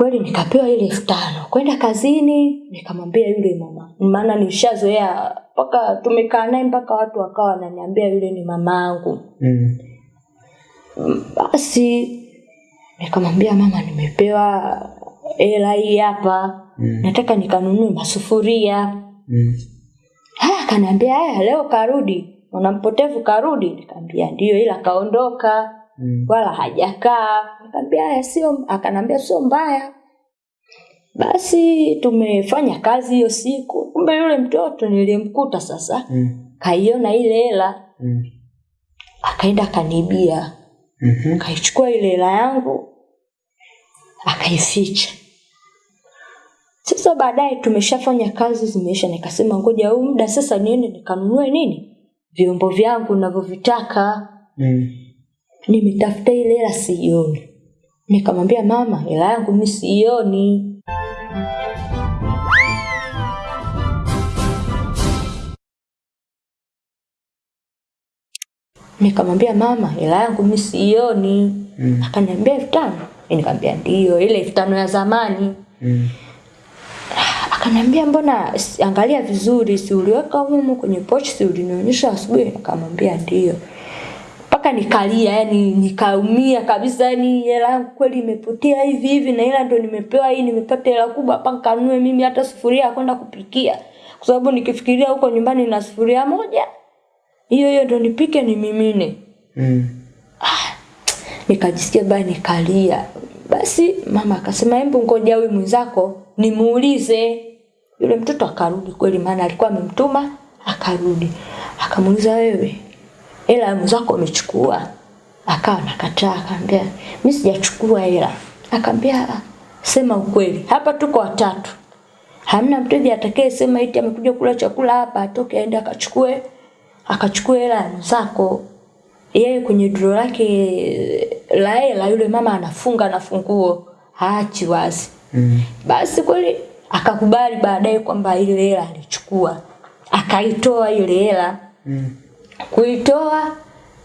kweli nikapewa ile elfu tano. Kwenda kazini nikamwambia yule mama. Maana nishazoea mpaka tumekaa naye mpaka watu wakawa wananiambia yule ni mama yangu Mm. basi nikamwambia mama nimepewa hela hii hapa. Mm. nataka nikanunue masufuria. Mm. haya akaniambia haya leo karudi. Mwanampotevu karudi. Nikamwambia ndio ila kaondoka Mm. wala hajakaa akaambia haya sio akanambia sio mbaya basi tumefanya kazi hiyo siku kumbe yule mtoto niliyemkuta sasa Mm. kaiona ile hela Mm. akaenda mm-hmm. kaichukua ile hela yangu akaificha sasa baadaye tumeshafanya kazi zimeisha nikasema ngoja huu muda sasa niende nikanunue nini vyombo vyangu navyovitaka Mm. Nimetafuta ile hela siioni nikamwambia mama hela yangu mimi siioni nikamwambia mama hela yangu mimi siioni Mm. akaniambia elfu tano. Nikamwambia ndio ile elfu tano ya zamani. Mm. akaniambia mbona angalia vizuri si uliweka humu kwenye pochi si ulinionyesha asubuhi? Nikamwambia ndio mpaka nikalia yani nikaumia kabisa yani hela yangu kweli imepotea hivi hivi na ila ndo nimepewa hii nimepata hela kubwa hapa nikanue mimi hata sufuria ya kwenda kupikia. Kwa sababu nikifikiria huko nyumbani na sufuria moja hiyo hiyo ndo nipike nimimine. Mm. ah, nikajisikia baya nikalia. Basi mama akasema hebu ngoja huyu mwenzako nimuulize. Yule mtoto akarudi kweli maana alikuwa amemtuma akarudi. Akamuuliza wewe hela mzako mwenzako amechukua akawa nakataa akaambia mimi sijachukua hela akaambia "Ah, sema ukweli hapa tuko watatu hamna mteja atakayesema eti amekuja kula chakula hapa atoke aende akachukue akachukue hela mzako. mwenzako yeye kwenye dro lake la hela yule mama anafunga na funguo haachi wazi Mm. basi kweli akakubali baadaye kwamba ile hela alichukua akaitoa ile hela Mm. Kuitoa.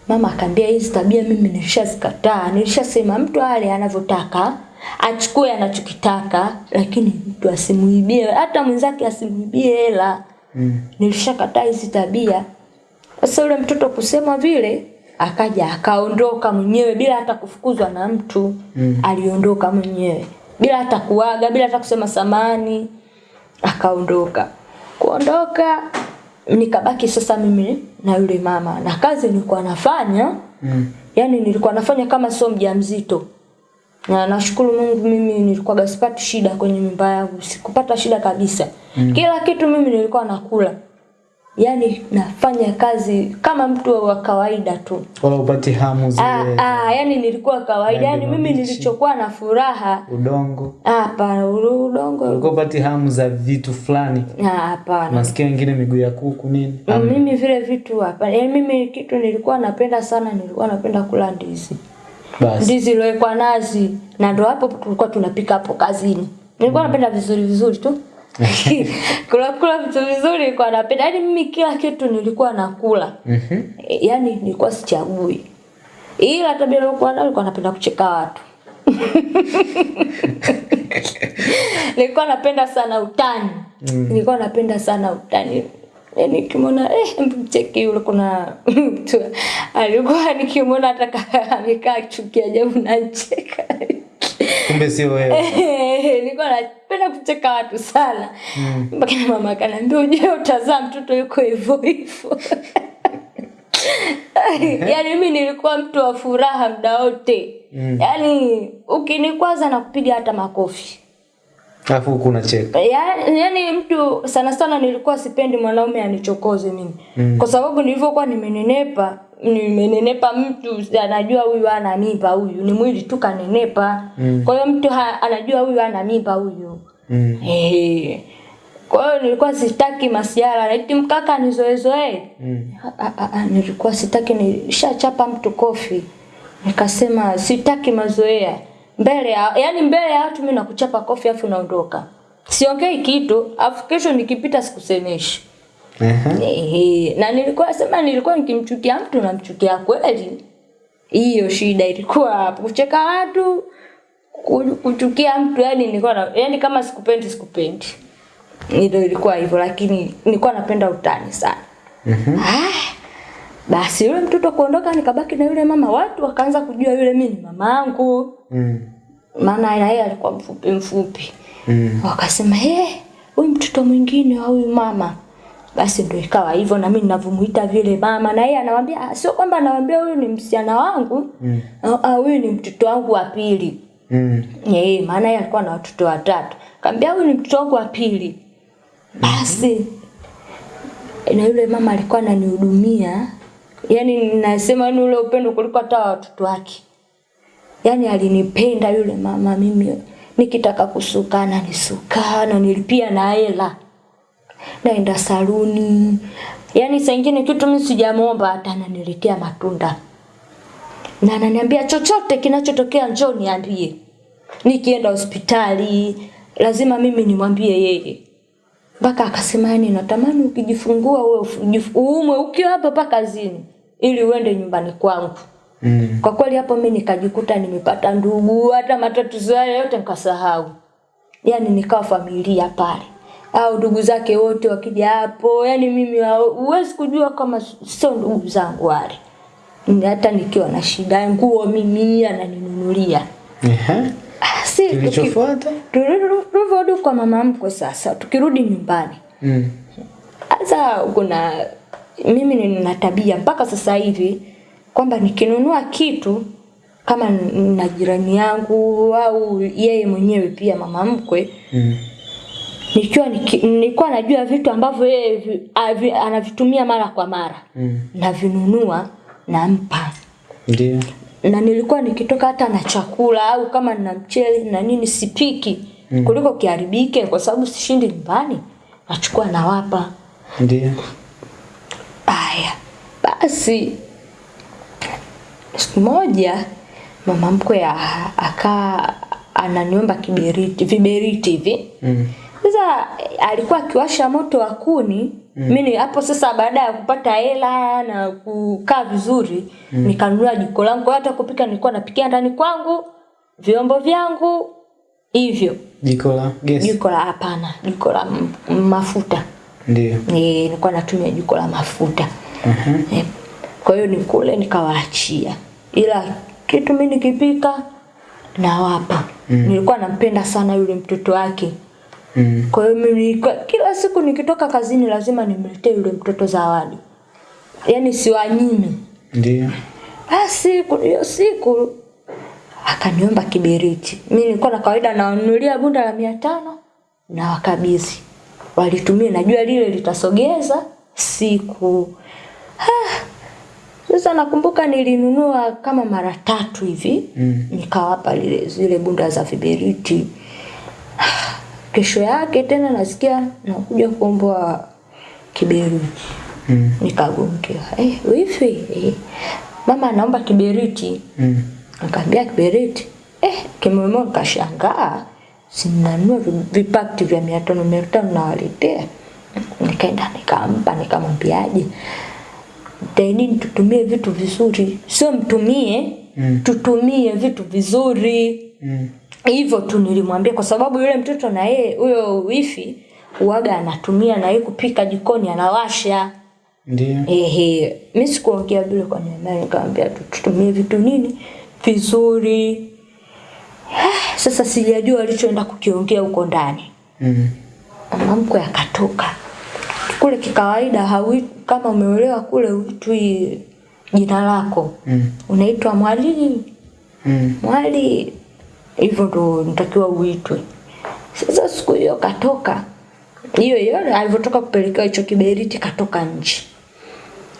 Mama akaambia hizi tabia mimi nilishazikataa. Nilishasema mtu ale anavyotaka achukue anachokitaka lakini mtu asimuibie. Hata mwenzake asimuibie hela. Mm. nilishakataa hizi tabia. Sasa yule mtoto kusema vile akaja akaondoka mwenyewe bila hata kufukuzwa na mtu. Mm. aliondoka mwenyewe. Bila hata kuaga bila hata kusema samani akaondoka. Kuondoka nikabaki sasa mimi na yule mama. Na kazi nilikuwa nafanya. Mm. yani nilikuwa nafanya kama sio mjamzito. Na nashukuru Mungu mimi nilikuwa sipati shida kwenye mimba yangu. Sikupata shida kabisa. Mm. kila kitu mimi nilikuwa nakula yani nafanya kazi kama mtu wa kawaida tu. Wala upati hamu zile ah, ah, yani nilikuwa kawaida. yani mimi nilichokuwa na furaha. udongo. ah, hapana udongo. Ulikuwa upati hamu za vitu fulani. Ah, hapana. Nasikia wengine miguu ya kuku nini? Mm, mimi vile vitu hapa yani mimi kitu nilikuwa napenda sana nilikuwa napenda kula ndizi. Basi. ndizi iliyowekwa nazi. Na ndo hapo tulikuwa tunapika hapo kazini. Nilikuwa mm. napenda vizuri vizuri tu kula kula vitu vizuri nilikuwa napenda. Yani mimi kila kitu nilikuwa nakula. Mhm. E, yani nilikuwa sichagui. Ila tabia nilikuwa nayo nilikuwa napenda kucheka watu. Nilikuwa napenda sana utani. Mm. nilikuwa napenda sana utani. Yani kimona eh, mcheki yule kuna mtu alikuwa nikimwona hata ka- amekaa chuki ajabu nacheka Kumbe sio wewe. nilikuwa napenda kucheka watu sana mpaka mm. mama akaniambia ujue utazaa mtoto yuko hivyo hivyo yaani mimi nilikuwa mtu wa furaha muda wote Mm. yaani ukinikwaza na kupiga hata makofi Alafu huku unacheka. yaani yani mtu sana sana nilikuwa sipendi mwanaume anichokoze mimi Mm. kwa sababu nilivyokuwa nimenenepa nimenenepa mtu anajua huyu ana mimba huyu ni mwili tu kanenepa Mm. kwa hiyo mtu ha, anajua huyu ana mimba huyu Mm. Eh. kwa hiyo nilikuwa sitaki masiara eti mkaka nizoezoe Mm. Nilikuwa sitaki nishachapa mtu kofi nikasema sitaki mazoea mbele ya yani mbele ya watu mimi nakuchapa kofi afu naondoka siongei kitu afu kesho nikipita sikusemeshi Aha. Ehe, na nilikuwa sema nilikuwa nikimchukia mtu namchukia kweli hiyo shida ilikuwa hapo kucheka watu kuchukia mtu yani nilikuwa na, yani kama sikupendi sikupendi. Ndio ilikuwa hivyo lakini nilikuwa napenda utani sana. Mhm. Ah, basi yule mtoto kuondoka nikabaki na yule mama watu wakaanza kujua yule mimi ni mamangu Mm. maana na yeye alikuwa mfupi mfupi. Mm. Wakasema eh, hey, huyu mtoto mwingine wa huyu mama. Basi ndio ikawa hivyo na mimi ninavyomuita vile mama na yeye anawaambia "Ah, sio kwamba anawaambia huyu ni msichana wangu. Mm. au ah, huyu ni mtoto wangu wa pili. Mm. Eh, maana yeye alikuwa na watoto watatu. Kaambia huyu ni mtoto wangu wa pili. Basi na yule mama alikuwa ananihudumia. yani nasema ni ule upendo kuliko hata watoto wake. yani alinipenda yule mama mimi nikitaka kusukana nisukana nilipia na hela. Naenda saluni. Yaani saa ingine kitu mimi sijamuomba hata ananiletea matunda. Na ananiambia chochote kinachotokea njoo niambie. Nikienda hospitali lazima mimi nimwambie yeye. Mpaka akasema yani natamani ukijifungua wewe uumwe ukiwa hapa pa kazini ili uende nyumbani kwangu. Mm. Kwa kweli hapo mimi nikajikuta nimepata ndugu, hata matatizo hayo yote nikasahau. Yaani nikawa familia pale. Au ndugu zake wote wakija hapo, yani mimi huwezi kujua kama sio ndugu zangu wale. Hata nikiwa na shida nguo mimi ananinunulia. Ehe. Ah, si Kilichofuata? tulivyorudi kwa mama mkwe sasa, tukirudi nyumbani Mm. sasa kuna mimi nina tabia mpaka sasa hivi kwamba nikinunua kitu kama na jirani yangu au yeye mwenyewe pia mama mkwe Mm. Nikiwa nilikuwa najua vitu ambavyo yeye anavitumia mara kwa mara Mm. navinunua nampa Ndio. na nilikuwa nikitoka hata na chakula au kama nina mchele na nini sipiki mm. kuliko kiharibike kwa sababu sishindi nyumbani nachukua nawapa Ndio. haya basi siku moja mama mkwe akaa ananiomba kiberiti, viberiti hivi. Mm. Sasa alikuwa akiwasha moto wa kuni mm. mimi hapo sasa baada ya kupata hela na kukaa vizuri mm. nikanunua jiko langu. Kwa hata kupika nilikuwa napikia ndani kwangu, vyombo vyangu hivyo. Jiko la gesi. Jiko la hapana, jiko la mafuta. Ndio. Eh, nilikuwa natumia jiko la mafuta. Mhm. E, Kwa hiyo ni kule nikawaachia. Ila kitu mimi nikipika nawapa. Mm. Nilikuwa nampenda sana yule mtoto wake. Mm. Kwa hiyo mimi kila siku nikitoka kazini lazima nimletee yule mtoto zawadi. Yaani siwanyime. Ndio. Basi hiyo siku akaniomba kiberiti. Mimi nilikuwa na kawaida nawanunulia bunda la mia tano na wakabidhi. Walitumia najua lile litasogeza siku. Ah, Sasa nakumbuka nilinunua kama mara tatu hivi Mm. nikawapa lile zile bunda za viberiti. Kesho yake tena nasikia nakuja kuomba kiberiti Mm. nikagongewa eh wifi eh. mama anaomba kiberiti Mm. akaambia kiberiti eh kimwemo nikashangaa sinanua vipakti vya mia tano mia tano nawaletea nikaenda nikampa nikamwambiaje tainini tutumie vitu vizuri sio mtumie Mm. tutumie vitu vizuri Mm. Hivyo tu nilimwambia kwa sababu yule mtoto na yeye huyo wifi uwaga anatumia na yeye kupika jikoni anawasha Ndio. ehe mimi sikuongea vile kwa niambia nikamwambia tutumie vitu nini vizuri sasa sijajua alichoenda kukiongea huko ndani Mm. mamko yakatoka akatoka kule kikawaida hawi kama umeolewa kule uitwi jina lako Mm. unaitwa mwalimu Mm. mwali hivyo ndo natakiwa uitwe. Sasa siku hiyo katoka. Hiyo hiyo alivyotoka kupelekewa hicho kiberiti katoka nje.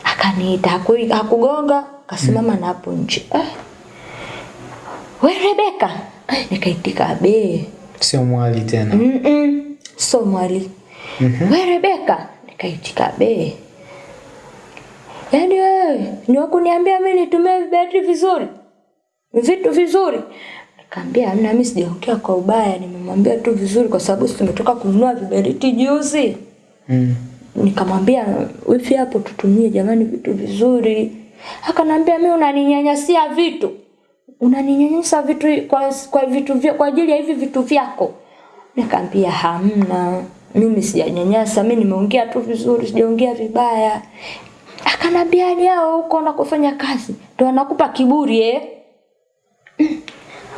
Akaniita hakugonga kasimama na hapo nje. Eh. we rebeka eh, nikaitika be Sio mwali tena. Mm-mm. sio mwali. Mm-hmm. we rebeka nikaitika be yaani wewe ni wakuniambia mi nitumie viberiti vizuri? Vitu vizuri Kaambia amna, mimi sijaongea kwa ubaya, nimemwambia tu vizuri kwa sababu sisi tumetoka kununua viberiti juzi. Mm. Nikamwambia wifi hapo tutumie jamani vitu vizuri. Akanambia mimi unaninyanyasia vitu. unaninyanyasa vitu kwa, kwa vitu vya, kwa ajili ya hivi vitu vyako nikamwambia hamna mimi sijanyanyasa mimi nimeongea tu vizuri sijaongea vibaya akanambia leo huko na kufanya kazi ndio anakupa kiburi eh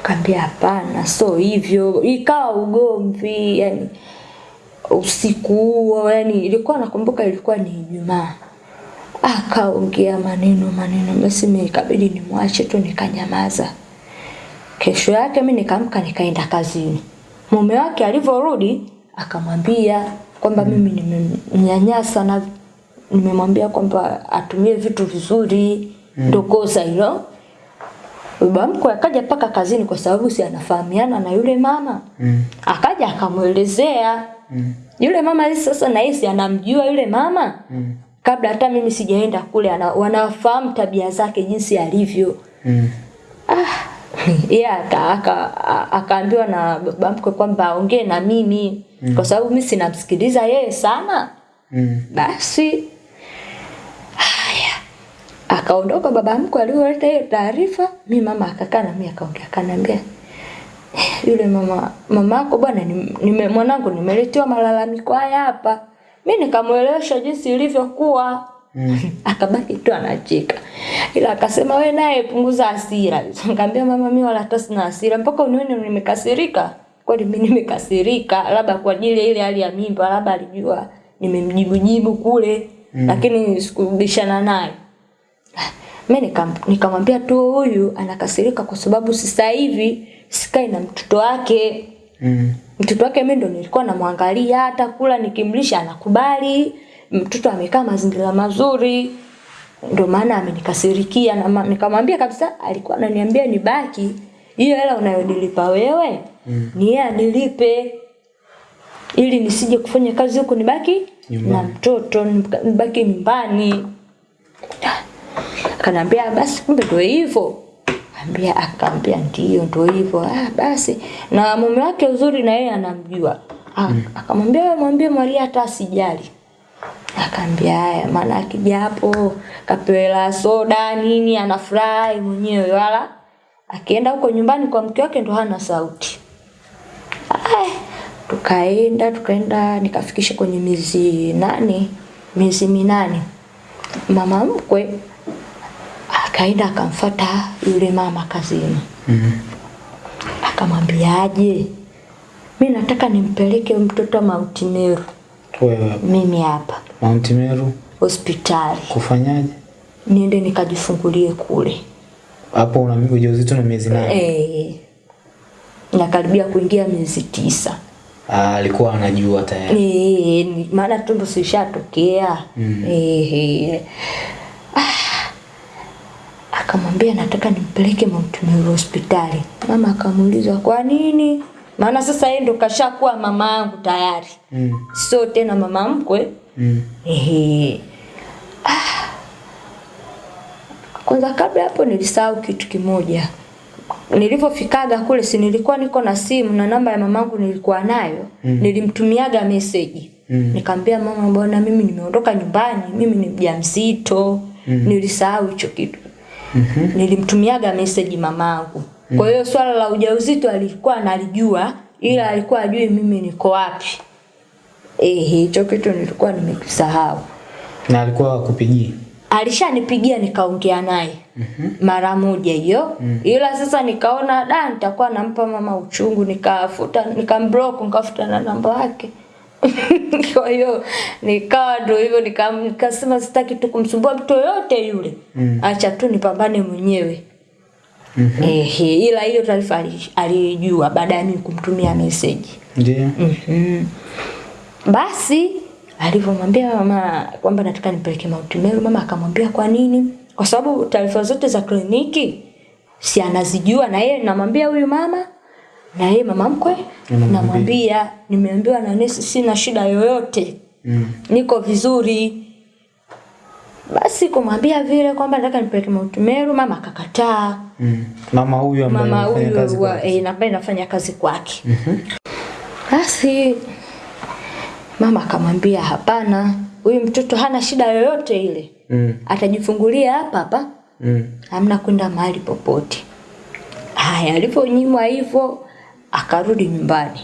Kaambia hapana, so hivyo. Ikawa ugomvi, yani usiku huo, yani ilikuwa nakumbuka ilikuwa ni Ijumaa. Akaongea maneno maneno, basi mimi ikabidi nimwache tu nikanyamaza. Kesho yake mimi nikaamka nikaenda kazini. Mume wake alivyorudi akamwambia kwamba mimi nimemnyanyasa na nimemwambia kwamba atumie vitu vizuri, ndo kosa hilo. Baba mkwe akaja paka kazini kwa sababu si anafahamiana na yule mama. Mm. Akaja akamuelezea. Mm. Yule mama sasa na yeye anamjua yule mama. Mm. Kabla hata mimi sijaenda kule ana, wanafahamu tabia zake jinsi alivyo. Mm. ah, Yeye yeah, aka- akaambiwa akaambiwa na baba mkwe kwamba aongee na mimi mm. kwa sababu mimi sinamsikiliza yeye sana. Mm. Basi akaondoka baba mkwe aliyoleta hiyo taarifa, mi mama akakaa na mimi akaongea, akaniambia "Eh, yule mama mamako bwana, nime, mwanangu nimeletewa malalamiko haya hapa. Mi nikamwelewesha jinsi ilivyokuwa Mm. akabaki tu anacheka, ila akasema we naye punguza hasira. Nikamwambia mama, mimi wala hata sina hasira, mpaka unione nimekasirika. Kweli mimi nimekasirika, labda kwa ajili ile hali ya mimba, labda alijua nimemjibu jibu kule mm. lakini sikubishana naye. Mimi nikam- nikamwambia tu huyu anakasirika kwa sababu sasa hivi sikai na mtoto wake. Mm. Mtoto wake mimi ndo nilikuwa namwangalia hata kula nikimlisha anakubali. Mtoto amekaa mazingira mazuri. Ndio maana amenikasirikia na nikamwambia kabisa alikuwa ananiambia nibaki. Hiyo hela unayonilipa wewe mm. ni yeye anilipe ili nisije kufanya kazi huku nibaki Nyumbani. na mtoto nibaki nyumbani. Akaniambia basi kumbe ndio hivyo. Ambia akaambia ndio ndio hivyo. Ah basi na mume wake uzuri na yeye anamjua. Ah, Akamwambia wewe mwambie Maria hata asijali. Akaambia haya maana akija hapo kapewa soda nini anafurahi mwenyewe wala akienda huko nyumbani kwa mke wake ndo hana sauti. Ay, tukaenda tukaenda nikafikisha kwenye miezi nane miezi minane mama mkwe akaenda akamfata yule mama kazini Mm. akamwambiaje mi nataka nimpeleke mtoto Mount Meru mimi hapa Mount Meru hospitali kufanyaje? niende nikajifungulie kule Hapo una ujauzito na miezi nane. eh nakaribia kuingia miezi tisa Ah, alikuwa anajua tayari. Eh, maana tumbo sishatokea. Mm. Eh, eh. Akamwambia nataka nimpeleke Mount Meru hospitali. Mama akamuuliza kwa nini? Maana sasa yeye ndo kashakuwa mama yangu tayari. Mm. Sio tena mama mkwe. Mm. Ehe. Ah. Kwanza kabla hapo nilisahau kitu kimoja. Nilipofikaga kule si nilikuwa niko na simu na namba ya mamangu nilikuwa nayo. Mm. Nilimtumiaga message. Mm. Nikamwambia mama bwana mimi nimeondoka nyumbani, mimi ni mjamzito. Mm. Nilisahau hicho kitu. Mhm. Nilimtumiaga message mamangu. Kwa hiyo swala la ujauzito alikuwa analijua ila alikuwa ajui mimi niko wapi. Eh, hicho kitu nilikuwa nimekisahau. Na alikuwa akupigia. Alishanipigia nikaongea naye mm -hmm. mara moja hiyo, mm. ila sasa nikaona da, nitakuwa nampa mama uchungu, nikafuta nikamblock, nikafuta na namba yake. Kwa hiyo nikawa ndo hivyo, nika- nikasema sitaki tu kumsumbua mtu yoyote yule, Mm. acha tu nipambane mwenyewe. mm -hmm. Ehe, ila hiyo taarifa aliijua alijua baada ya mimi kumtumia message. Ndio. -hmm. Basi alivyomwambia mama kwamba nataka nipeleke mauti Meru, mama akamwambia kwa nini? Kwa sababu taarifa zote za kliniki si anazijua na yeye, namwambia huyu mama na yeye mama mkwe, namwambia nimeambiwa na nesi sina shida yoyote, Mm. niko vizuri. Basi kumwambia vile kwamba nataka nipeleke Mount Meru, mama akakataa. Mm. Mama huyu ambaye Mama anafanya kazi wa, kwake. eh, ambaye nafanya kazi kwake. Mhm. Basi mama akamwambia hapana, huyu mtoto hana shida yoyote ile, Mm. atajifungulia hapa hapa, Mm. hamna kwenda mahali popote. Haya, aliponyimwa hivyo akarudi nyumbani.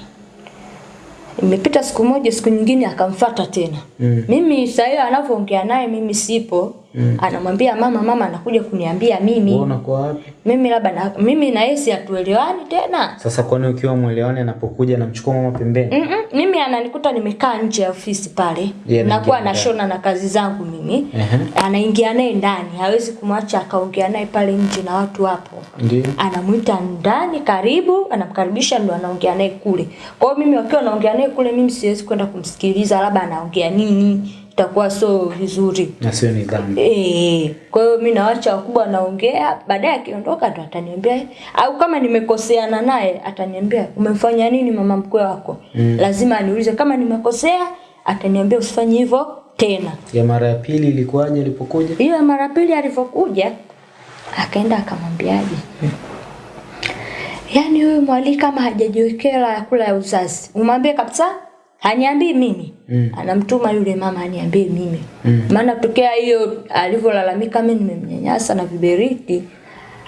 Imepita siku moja, siku nyingine akamfata tena. Mm. Mimi sasa hiyo anavyoongea naye mimi sipo. Mm. Anamwambia mama, mama anakuja kuniambia mimi. Wewe unakuwa wapi? Mimi labda na, mimi na yeye hatuelewani tena. Sasa kwani ukiwa mwelewani anapokuja anamchukua mama pembeni? Mm -mm, mimi ananikuta nimekaa nje ya ofisi pale. Yeah, Nakuwa nashona na kazi zangu mimi. Uh -huh. Anaingia naye ndani, hawezi kumwacha akaongea naye pale nje na watu hapo. Ndio. Anamuita ndani karibu, anamkaribisha ndo anaongea naye kule. Kwa hiyo mimi wakiwa naongea naye kule mimi siwezi kwenda kumsikiliza labda anaongea nini, itakuwa so vizuri. Na sio nidhamu. Eh, kwa hiyo mimi naacha wakubwa naongea, baadaye akiondoka ndo ataniambia au kama nimekoseana naye ataniambia umemfanya nini mama mkwe wako? Mm. Lazima aniulize kama nimekosea, ataniambia usifanye hivyo tena. Ya mara ya pili ilikuwaje alipokuja? Hiyo mara pili alivyokuja akaenda akamwambiaje? Yaani huyu mwalii kama hajajiwekea la ya kula ya uzazi, umwambie kabisa haniambii mimi. Mm. Anamtuma yule mama aniambie mimi. Mm. Maana tokea hiyo alivyolalamika mimi nimemnyanyasa na viberiti,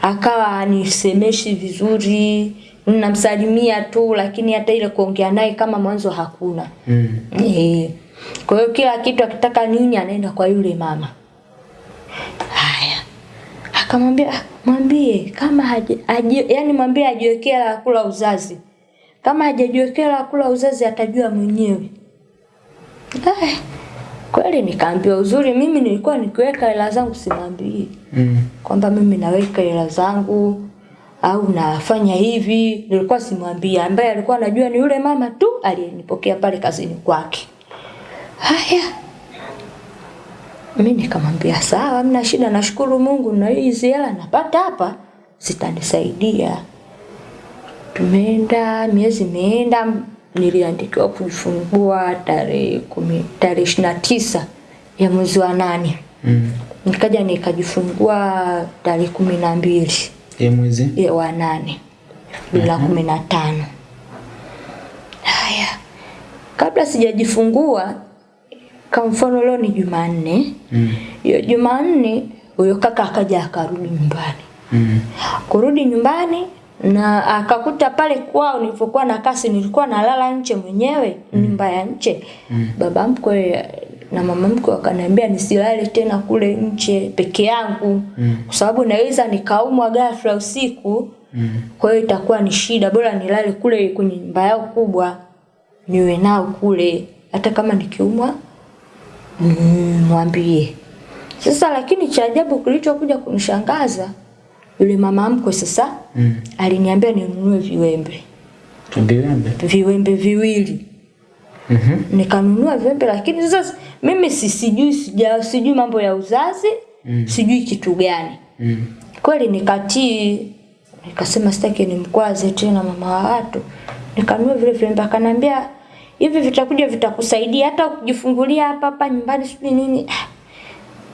akawa anisemeshi vizuri, namsalimia tu lakini hata ile kuongea naye kama mwanzo hakuna. Mm. Eh. Kwa hiyo kila kitu akitaka nini anaenda kwa yule mama. Haya. Akamwambia "Ah, mwambie kama haji, haji, yani mwambie ajiwekea la kula uzazi. Kama hajajiwekea la kula uzazi atajua mwenyewe. Eh, kweli nikaambiwa uzuri mimi nilikuwa nikiweka hela zangu simwambii Mm. kwamba mimi naweka hela zangu au nafanya hivi, nilikuwa simwambia. Ambaye alikuwa anajua ni yule mama tu aliyenipokea pale kazini kwake. Haya, mimi nikamwambia sawa, mna shida, nashukuru Mungu na hizi hela napata hapa zitanisaidia. Tumeenda miezi imeenda, niliandikiwa kujifungua tarehe kumi tarehe ishirini na tisa ya mwezi wa nane Mm. nikaja nikajifungua tarehe kumi na mbili Ya mwezi? ya wa nane bila kumi na tano. Haya, kabla sijajifungua, kwa mfano leo ni Jumanne, hiyo Mm. Jumanne huyo kaka akaja akarudi nyumbani. Mm. Kurudi nyumbani na akakuta pale kwao nilipokuwa na kasi nilikuwa nalala nje mwenyewe nyumba ya nje. Baba mkwe na mama mkwe wakaniambia nisilale tena kule nje peke yangu Mm. kwa sababu naweza nikaumwa ghafla usiku. Mm. Kwa hiyo itakuwa ni shida, bora nilale kule kwenye nyumba yao kubwa, niwe nao kule, hata kama nikiumwa mwambie mm. Sasa lakini cha ajabu kilichokuja kunishangaza, yule mama mkwe sasa Mm. aliniambia ninunue viwembe, Viwembe. viwembe viwili Mhm. nikanunua viwembe, lakini sasa mimi si sijui sija sijui mambo ya uzazi Mm. sijui kitu gani Mm. kweli nikatii nikasema sitaki nimkwaze tena mama wa watu nikanunua vile viwembe akanambia hivi vitakuja vitakusaidia hata ukijifungulia hapa hapa nyumbani sijui nini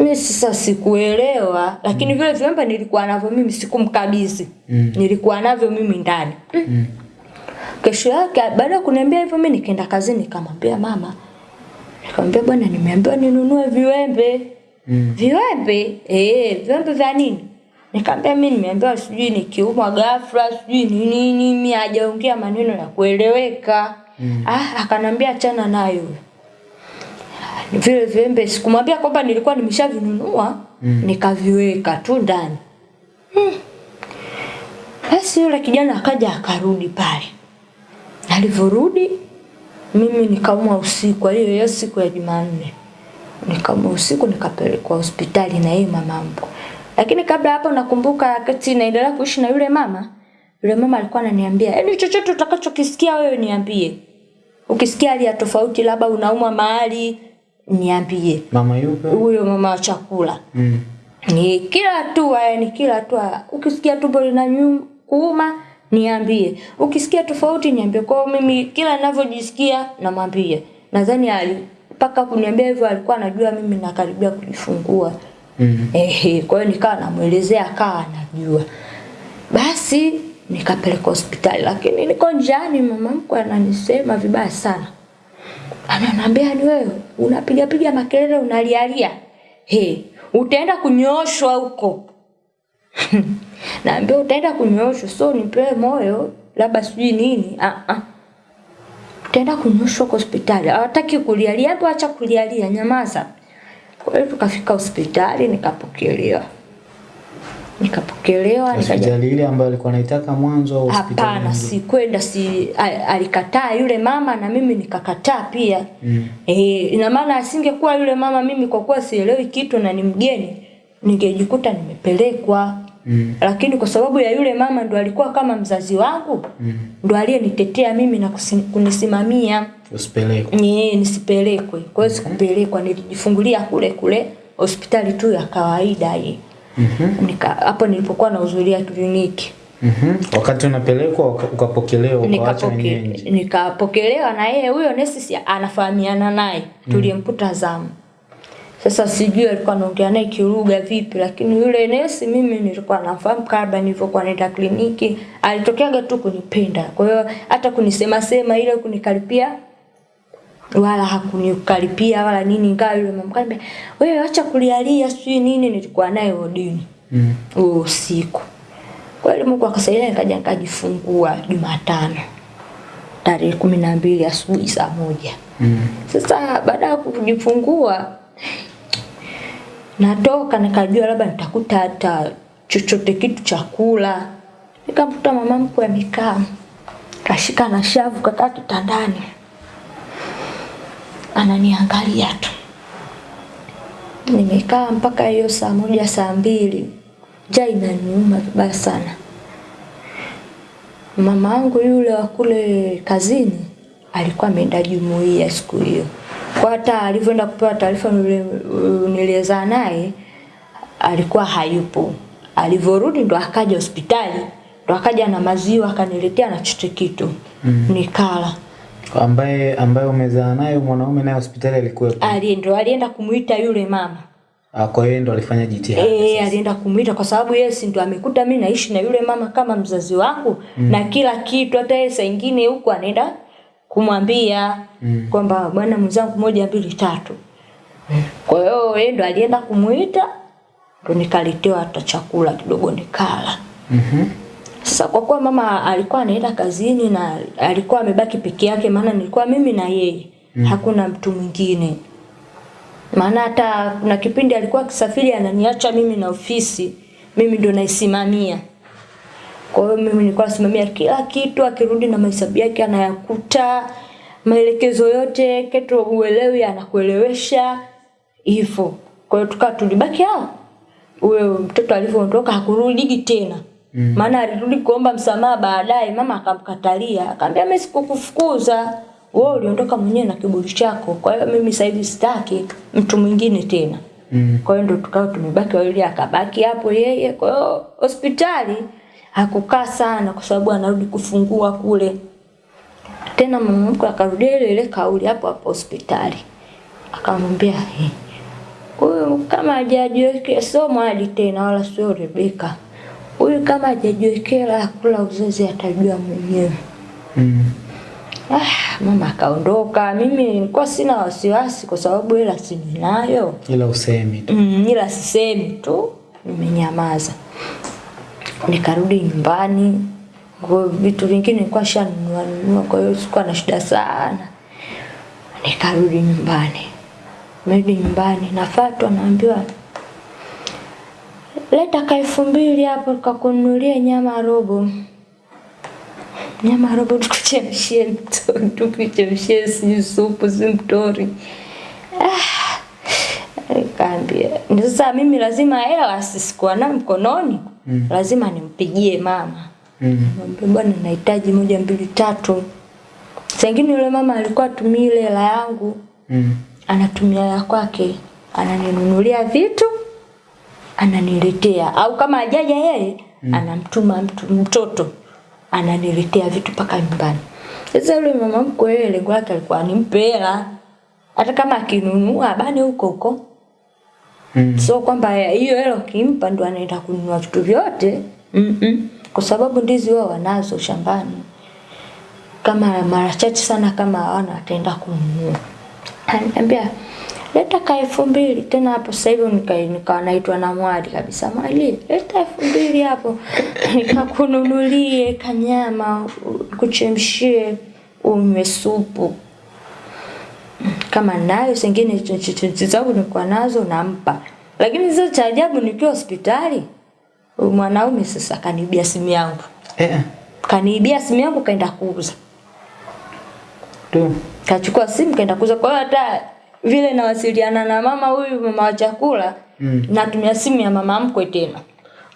mimi sasa sikuelewa lakini vile vilembe nilikuwa navyo mimi sikumkabidhi Mm. nilikuwa navyo mimi ndani Mm. kesho yake baada ya kuniambia hivyo mimi nikaenda kazini nikamwambia mama nikamwambia bwana nimeambiwa ninunue viwembe Mm. Viwembe? Eh, viwembe vya nini? Nikamwambia mimi nimeambiwa sijui nikiumwa ghafla, sijui ni nini, mimi hajaongea maneno ya kueleweka. Mm. Ah, akanambia achana nayo. Vile viwembe sikumwambia kwamba nilikuwa nimeshavinunua, Mm. nikaviweka tu ndani. Hmm. Basi yule kijana akaja akarudi pale. Alivyorudi mimi nikaumwa usiku, hiyo hiyo siku ya Jumanne nikaumwa usiku nikapelekwa hospitali na yeye mama mkwe. Lakini kabla hapo nakumbuka wakati naendelea kuishi na yule mama, yule mama alikuwa ananiambia, "Yaani chochote utakachokisikia wewe niambie. Ukisikia hali ya tofauti labda unaumwa mahali niambie." Mama yupo? Huyo mama wa chakula. Mm. Ni kila hatua yani kila hatua. Ukisikia tumbo lina kuuma niambie. Ukisikia tofauti niambie. Kwa hiyo mimi kila ninavyojisikia namwambia. Nadhani ali mpaka kuniambia hivyo alikuwa anajua mimi nakaribia kujifungua. Mm. Ehe, kwa hiyo nikawa namuelezea akawa anajua. Basi nikapeleka hospitali lakini niko njiani mama mkwe ananisema vibaya sana. Ananiambia ni wewe? Unapiga piga makelele unalialia. He, utaenda kunyooshwa huko. naambia utaenda kunyoshwa so nipewe moyo labda sijui nini. Ah ah utaenda kunyoshwa kwa hospitali. Hawataki kulialia hapo acha kulialia nyamaza. Kwa hiyo tukafika hospitali nikapokelewa nikapokelewa Hospitali ile ambayo alikuwa anaitaka mwanzo au hospitali Hapana, nyingine? si kwenda, si alikataa yule mama na mimi nikakataa pia. Mm. Eh, ina maana asingekuwa yule mama, mimi kwa kuwa sielewi kitu na ni mgeni, ningejikuta nimepelekwa. Mm. Lakini kwa sababu ya yule mama ndo alikuwa kama mzazi wangu, Mm. ndo aliyenitetea mimi na kunisimamia Usipelekwe. ni nisipelekwe. Kwa hiyo sikupelekwa, nilijifungulia kule kule hospitali tu ya kawaida hii. Mhm. Nika hapo nilipokuwa nahudhuria kliniki. Mhm. Wakati unapelekwa ukapokelewa Nikapoke- nikapokelewa na yeye huyo nesi si anafahamiana naye tuliyemkuta zamu sasa sijui alikuwa anaongea naye kiruga vipi lakini yule nesi mimi nilikuwa nafahamu kabla nilivyokuwa naenda kliniki alitokeaga tu kunipenda kwa hiyo hata kunisema sema ile kunikaripia wala hakunikaripia wala nini ingawa yule mama kaniambia wewe acha kulialia sijui nini nilikuwa naye wodini Mm. usiku. Kweli Mungu akasaidia nikaja nikajifungua Jumatano tarehe kumi na mbili asubuhi saa moja. Mm. Sasa baada ya kujifungua natoka nikajua labda nitakuta hata chochote kitu chakula. Nikamkuta mama mkwe amekaa kashika na shavu kakaa kitandani ananiangalia tu. Nimekaa mpaka hiyo saa moja saa mbili, njaa inaniuma vibaya sana. Mama yangu yule wa kule kazini alikuwa ameenda jumuiya siku hiyo, kwa hata alivyoenda kupewa taarifa niliezaa naye alikuwa hayupo. Alivyorudi ndo akaja hospitali, ndo akaja na maziwa akaniletea na chote kitu mm. nikala. Ambaye ambaye umezaa naye mwanaume naye hospitali alikuwepo. Ali ndo alienda kumuita yule mama Ah, kwa hiyo ndo alifanya jitihada. Eh, alienda kumuita kwa sababu yeye si ndo amekuta mimi naishi na yule mama kama mzazi wangu mm. na kila kitu, hata yeye saa nyingine huko anaenda kumwambia mm. kwamba bwana mwenzangu moja mbili tatu. Kwa hiyo yeye ndo alienda kumuita ndo nikaletewa hata chakula kidogo nikala. Mhm. Sasa kwa kuwa mama alikuwa anaenda kazini na alikuwa amebaki peke yake, maana nilikuwa mimi na yeye mm. hakuna mtu mwingine. Maana hata kuna kipindi alikuwa akisafiri ananiacha mimi na ofisi, mimi ndo naisimamia. Kwa hiyo mimi nilikuwa nasimamia kila kitu, akirudi na mahesabu yake anayakuta, maelekezo yote, kitu uelewi anakuelewesha hivyo. Kwa hiyo tukaa tulibaki hao. Huyo mtoto alivyoondoka hakurudi tena. Mm. Maana alirudi kuomba msamaha baadaye, mama akamkatalia, akamwambia mimi sikukufukuza. Wewe uliondoka mwenyewe na kiburi chako. Kwa hiyo mimi sasa hivi sitaki mtu mwingine tena. Mm. Kwa hiyo ndo tukao tumebaki wawili, akabaki hapo yeye. Kwa hiyo hospitali hakukaa sana kwa sababu anarudi kufungua kule. Tena mama mkwe akarudia ile ile kauli hapo hapo hospitali. Akamwambia "Eh, huyu kama hajajiwekea sio mwali tena wala sio Rebeka. Huyu kama hajajiwekea kula uzazi atajua mwenyewe. Mm. Ah, mama akaondoka. Mimi nilikuwa sina wasiwasi kwa sababu hela si ninayo. Ila usemi tu. Mm, ila sisemi tu, nimenyamaza. Nikarudi nyumbani. Kwa vitu vingine nilikuwa shanunua nunua, kwa hiyo sikuwa na shida sana. Nikarudi nyumbani. Merudi nyumbani, nafatwa naambiwa leta ka elfu mbili hapo kakunulia nyama robo. Nyama robo tukuchemshie mtori tukuchemshie si supu si mtori. Ah, Nikaambia sasa mimi lazima hela sisikuwa nayo mkononi mm. lazima nimpigie mama Mm. Bwana nahitaji moja mbili tatu. sengine ule yule mama alikuwa atumii ile hela yangu, Mm. anatumia ya kwake, ananinunulia vitu, ananiletea au kama ajaja yeye mm. anamtuma mtu mtoto ananiletea vitu mpaka nyumbani. Sasa yule mama mkwe yeye lengo lake alikuwa animpe hela hata kama akinunua bani huko huko. Mm. So kwamba hiyo hela kimpa ndo anaenda kununua vitu vyote. Mm -mm. Kwa sababu ndizi wao wanazo shambani. Kama mara chache sana kama hawana ataenda kununua. Ananiambia leta ka elfu mbili tena hapo sasa hivi nika- nikawa naitwa na mwali kabisa. Mwali leta elfu mbili hapo. Nikakununulie kanyama kuchemshie unywe supu. Kama nayo zingine ch- ch- ch- zangu nilikuwa nazo nampa. Lakini sasa cha ajabu nikiwa hospitali mwanaume sasa kaniibia simu yangu. Eh, kaniibia simu yangu kaenda kuuza. Tu. kachukua simu kaenda kuuza. Kwa hiyo hata vile nawasiliana na mama huyu mama wa chakula Mm. natumia simu ya mama mkwe tena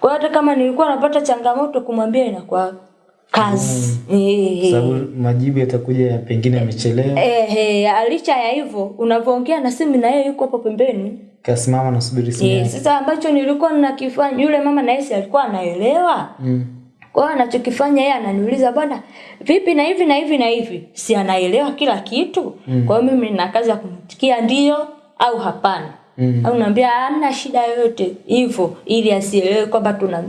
kwa hiyo hata kama nilikuwa napata changamoto kumwambia inakuwa kazi eh. Sababu majibu yatakuja ya pengine yamechelewa. Ehe, licha ya hivyo unavyoongea na simu na yeye yuko hapo pembeni. Kasimama nasubiri simu sasa ambacho nilikuwa nakifanya yule mama na yeye alikuwa anaelewa. Mm. Kwa hiyo anachokifanya yeye ananiuliza bwana, vipi na hivi na hivi na hivi? Si anaelewa kila kitu. mm. Kwa hiyo mimi nina kazi ya kumtikia ndio au hapana. Mm. Au naambia hamna shida yoyote hivyo ili asielewe kwamba tuna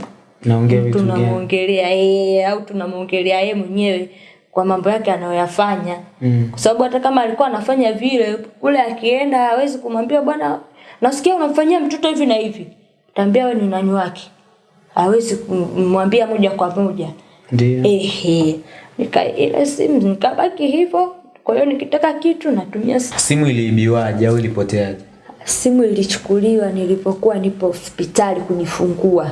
tunamwongelea yeye au tunamwongelea yeye mwenyewe kwa mambo yake anayoyafanya Mm. kwa sababu hata kama alikuwa anafanya vile kule akienda hawezi kumwambia bwana nasikia unamfanyia mtoto hivi na hivi taambia wewe ni nani wake hawezi kumwambia moja kwa moja Ndio. ehe nika ile simu nikabaki hivyo kwa hiyo nikitaka kitu natumia simu. Simu iliibiwaje au ilipoteaje? simu ilichukuliwa nilipokuwa nipo hospitali kujifungua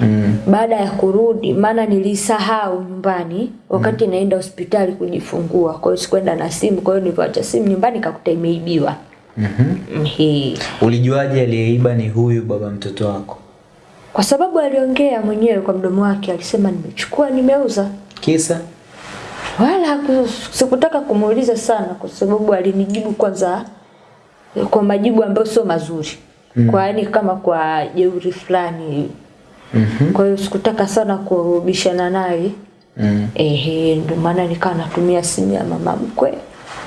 Mm. baada ya kurudi maana nilisahau nyumbani wakati mm. naenda hospitali kujifungua kwa hiyo sikwenda na simu kwa hiyo nilipoacha simu nyumbani kakuta imeibiwa Mhm. Mm Ulijuaje aliyeiba ni huyu baba mtoto wako? Kwa sababu aliongea mwenyewe kwa mdomo wake alisema nimechukua nimeuza Kisa? wala sikutaka kumuuliza sana kwa sababu alinijibu kwanza kwa majibu ambayo sio mazuri mm. kwa yani kama kwa jeuri fulani mm -hmm. kwa hiyo sikutaka sana kubishana naye Mm. Ehe, ndio maana nikawa natumia simu ya mama mkwe.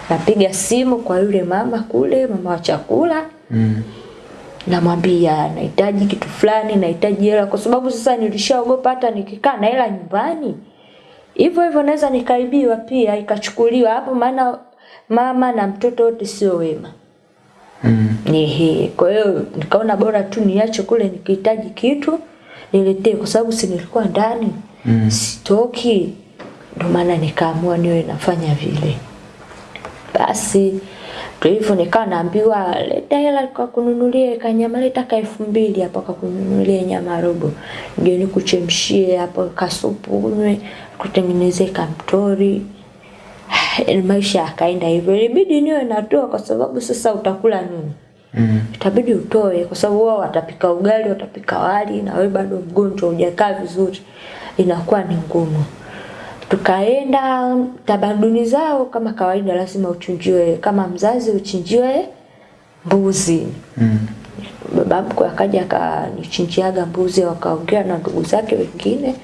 Napiga simu kwa yule mama kule, mama wa chakula, Mm. Namwambia nahitaji kitu fulani, nahitaji hela kwa sababu sasa nilishaogopa hata nikikaa na hela nyumbani. Hivyo hivyo naweza nikaibiwa pia ikachukuliwa hapo maana mama na mtoto wote sio wema. Mm. Ehe, kwa hiyo nikaona bora tu niache kule nikihitaji kitu niletee kwa sababu si nilikuwa ndani Mm. sitoki, ndo maana nikaamua niwe nafanya vile. Basi ndio hivyo nikawa naambiwa leta hela kwa kununulia kanyama, leta ka elfu mbili hapa kwa kununulia nyama robo, ndio kuchemshie hapo kasupu unywe, kutengenezee kamtori. Maisha yakaenda hivyo, ilibidi niwe natoa kwa sababu sasa utakula nini? Mm. itabidi utoe kwa sababu wao watapika ugali watapika wali na wewe bado mgonjwa hujakaa vizuri inakuwa ni ngumu tukaenda tamaduni zao kama kawaida lazima uchinjiwe kama mzazi uchinjiwe mbuzi Mm. baba mkwe akaja akanichinjiaga mbuzi wakaongea na ndugu zake wengine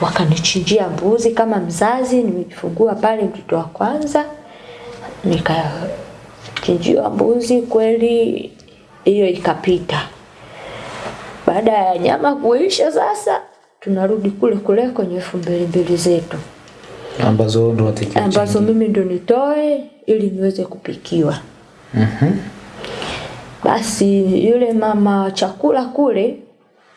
wakanichinjia mbuzi kama mzazi nimejifungua pale mtoto wa kwanza nikachinjiwa mbuzi kweli hiyo ikapita baada ya nyama kuisha sasa tunarudi kule kule kwenye elfu mbili mbili zetu Ambazo ndo ambazo mimi ndo nitoe ili niweze kupikiwa Mhm. Basi yule mama wa chakula kule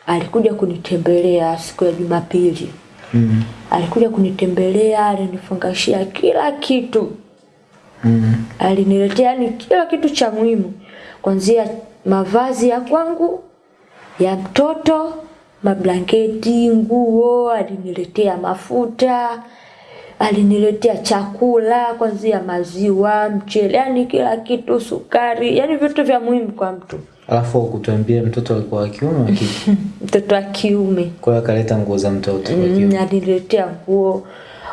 alikuja kunitembelea siku ya Jumapili. Mm. Alikuja kunitembelea, alinifungashia kila kitu. Mm. Aliniletea ni kila kitu cha muhimu. Kuanzia mavazi ya kwangu, ya mtoto, mablanketi, nguo, aliniletea mafuta, aliniletea chakula kwanzia maziwa, mchele, yani kila kitu, sukari, yani vitu vya muhimu kwa mtu. Alafu kutuambia mtoto alikuwa wa kiume wa kike. Mtoto wa kiume. Kwa hiyo akaleta nguo za mtoto wa kiume. Mm, aliniletea nguo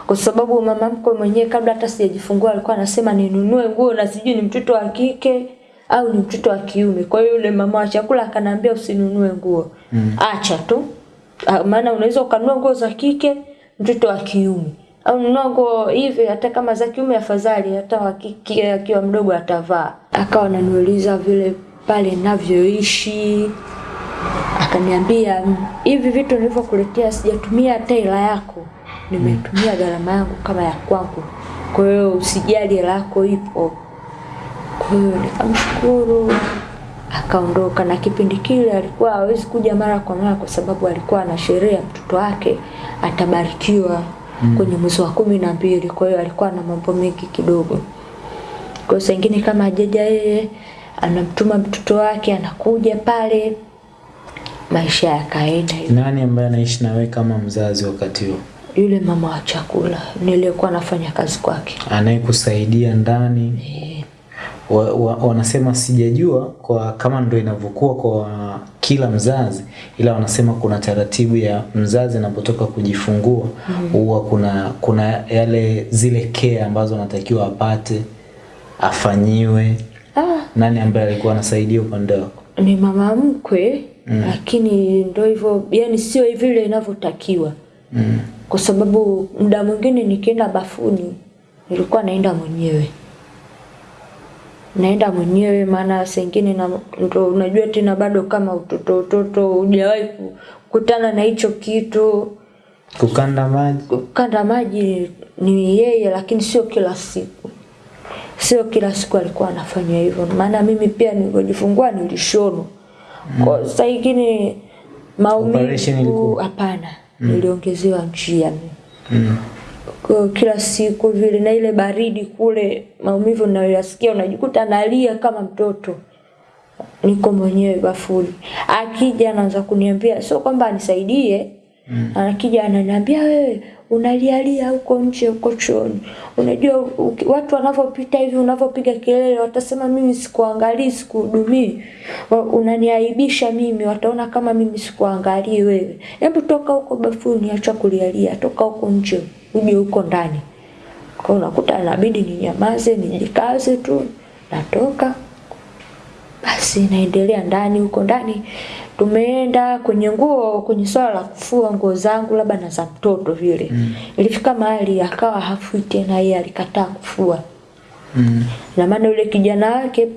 kwa sababu mama mkwe mwenyewe kabla hata sijajifungua alikuwa anasema ninunue nguo na sijui ni mtoto wa kike au ni mtoto wa kiume. Kwa hiyo yule mama wa chakula akanambia usinunue nguo. Mm. Acha tu. Ah, Maana unaweza ukanunua nguo za kike mtoto wa kiume. Au nunua nguo hivi hata kama za kiume afadhali hata wa kike akiwa mdogo atavaa. Akawa ananiuliza vile pale ninavyoishi akaniambia "Mm, hivi vitu nilivyokuletea sijatumia hata hela yako nimetumia gharama yangu kama ya kwangu kwa hiyo usijali hela yako ipo Hiyo nikamshukuru akaondoka, na kipindi kile alikuwa hawezi kuja mara kwa mara kwa sababu alikuwa ana sherehe ya mtoto wake atabarikiwa mm. kwenye mwezi wa kumi na mbili. Kwa hiyo alikuwa na mambo mengi kidogo. Kwa hiyo sengine ingine kama jeja yeye anamtuma mtoto wake anakuja pale, maisha yakaenda. Nani ambaye anaishi na wewe kama mzazi wakati huo? Yule mama wa chakula nilikuwa nafanya kazi kwake Anayekusaidia ndani? Eh, wa, wa, wanasema sijajua kwa kama ndo inavyokuwa kwa kila mzazi, ila wanasema kuna taratibu ya mzazi anapotoka kujifungua huwa mm. kuna kuna yale zile kea ambazo anatakiwa apate afanyiwe. ah, Nani ambaye alikuwa anasaidia upande wako? ni mama mkwe mm. lakini ndo hivyo yani sio vile inavyotakiwa Mm. kwa sababu muda mwingine nikienda bafuni nilikuwa naenda mwenyewe naenda mwenyewe maana sengine na ndo unajua tena bado kama utoto utoto hujawahi kukutana na hicho kitu. Kukanda maji. Kukanda maji ni yeye lakini sio kila siku. Sio kila siku alikuwa anafanya hivyo. Maana mimi pia nilipojifungua nilishonwa. Kwa saa ingine maumivu hapana, mm. niliongezewa njia mimi. Mm. Kwa kila siku vile na ile baridi kule maumivu ninayoyasikia unajikuta nalia kama mtoto. Niko mwenyewe bafuni. Akija anaanza kuniambia sio kwamba anisaidie? Mm. akija ananiambia wewe unalialia huko nje huko chooni. Unajua watu wanavyopita hivi unavyopiga kelele watasema mimi sikuangalii sikuhudumii. Unaniaibisha mimi wataona kama mimi sikuangalii wewe. Hebu toka huko bafuni acha kulialia. Toka huko nje uje huko ndani. Kwa unakuta inabidi ninyamaze nijikaze tu natoka. Basi naendelea ndani huko ndani tumeenda kwenye nguo kwenye swala la kufua nguo zangu labda na za mtoto vile mm. ilifika mahali akawa hafui tena yeye alikataa kufua Mm. na maana yule kijana wake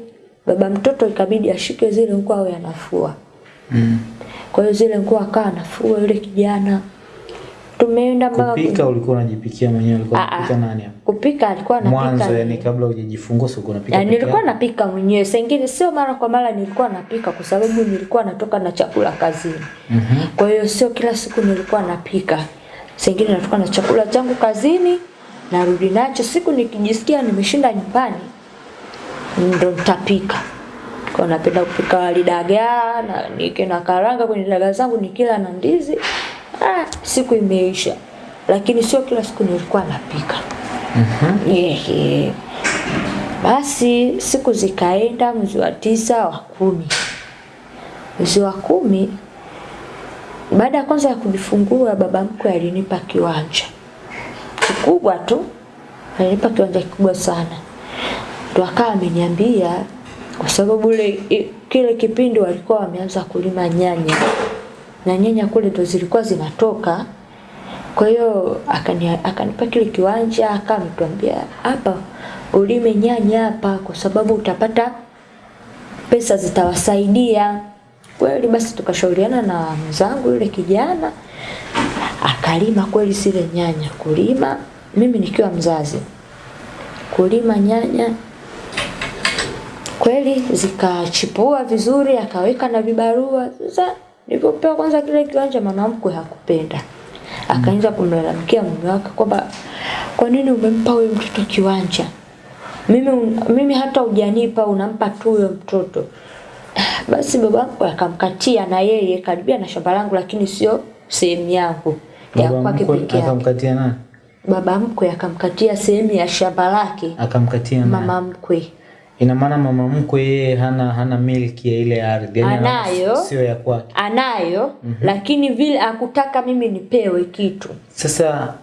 baba mtoto ikabidi ashike zile nguo awe anafua Mm. kwa hiyo zile nguo akawa anafua yule kijana tumeenda mpaka Kupika ulikuwa unajipikia mwenyewe, ulikuwa Ah, ah. unapika nani hapo? kupika alikuwa anapika Mwanzo yani kabla hujajifungua sio unapika. Ya, peke nilikuwa napika mwenyewe. sengine sio mara kwa mara nilikuwa napika kwa sababu nilikuwa natoka na chakula kazini. Mhm. Kwa hiyo sio kila siku nilikuwa napika. sengine natoka na chakula changu kazini narudi nacho. Siku nikijisikia nimeshinda nyumbani ndo nitapika. Kwa napenda kupika wali dagaa na nike na karanga kwenye dagaa zangu nikila na ndizi. Ah, siku imeisha. Lakini sio kila siku nilikuwa napika. Mhm. Yeah, yeah. Basi siku zikaenda, mwezi wa tisa, wa kumi. Mwezi wa kumi, baada ya kwanza ya kujifungua, baba mkwe alinipa kiwanja kikubwa tu, alinipa kiwanja kikubwa sana, ndo akawa ameniambia kwa sababu ule kile kipindi walikuwa wameanza kulima nyanya na nyanya kule ndo zilikuwa zinatoka kwa hiyo akani, akanipa kile kiwanja akanituambia, hapa ulime nyanya hapa kwa sababu utapata pesa zitawasaidia. Kweli basi tukashauriana na mzangu yule kijana akalima kweli zile nyanya, kulima mimi nikiwa mzazi, kulima nyanya kweli zikachipua vizuri, akaweka na vibarua. Sasa nilipopewa kwanza kile kiwanja, mama mkwe hakupenda, akaanza kumlalamikia mume wake kwamba kwa nini umempa huyo mtoto kiwanja mimi, mimi hata hujanipa unampa tu huyo mtoto. Basi baba mkwe akamkatia na yeye karibia na shamba langu, lakini sio sehemu yangu ya kwake pekee akamkatia nani? Baba mkwe akamkatia sehemu ya shamba lake Akamkatia nani? mama mkwe. Ina maana mama mkwe yeye hana hana milki ya ile ardhi. yani Anayo. Sio ya kwake. anayo mm -hmm. lakini vile akutaka mimi nipewe kitu Sasa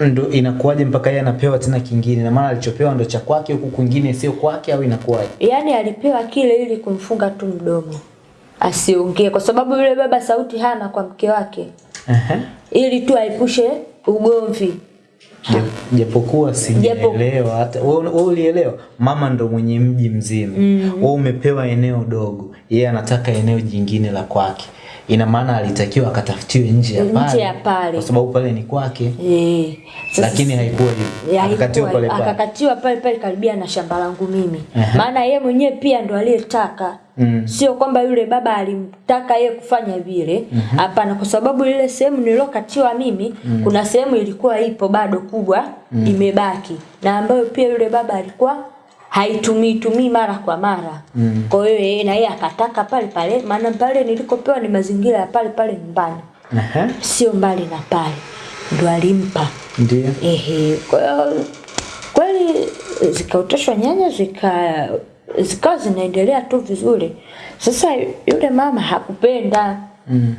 ndo inakuwaje mpaka yeye anapewa tena kingine? Na maana alichopewa ndo cha kwake huku kwingine sio kwake au inakuwaje? yaani alipewa kile ili kumfunga tu mdomo asiongee kwa sababu yule baba sauti hana kwa mke wake Uh -huh. ili tu aepushe ugomvi japokuwa sijaelewa hata wewe ulielewa? Mama ndo mwenye mji mzima. Wewe umepewa eneo dogo yeye anataka eneo jingine la kwake. Ina maana alitakiwa akatafutiwe nje ya Nje pale ya pale. kwa sababu pale ni kwake. Eh, lakini haikuwa hivyo akakatiwa pale pale akakatiwa pale pale karibia na shamba langu mimi maana yeye mwenyewe pia ndo aliyetaka Mm. sio kwamba yule baba alimtaka yeye kufanya vile hapana mm -hmm. kwa sababu ile sehemu nilokatiwa mimi mm. kuna sehemu ilikuwa ipo bado kubwa mm. imebaki na ambayo pia yule baba alikuwa haitumii tumii mara kwa mara Mm. kwa hiyo yeye na yeye akataka pale pale maana pale nilikopewa ni mazingira ya pale pale nyumbani -huh. sio mbali na pale ndo alimpa ndio Ehe, kwa hiyo kweli zikaoteshwa nyanya zika zikawa zinaendelea tu vizuri. Sasa yule mama hakupenda, mm.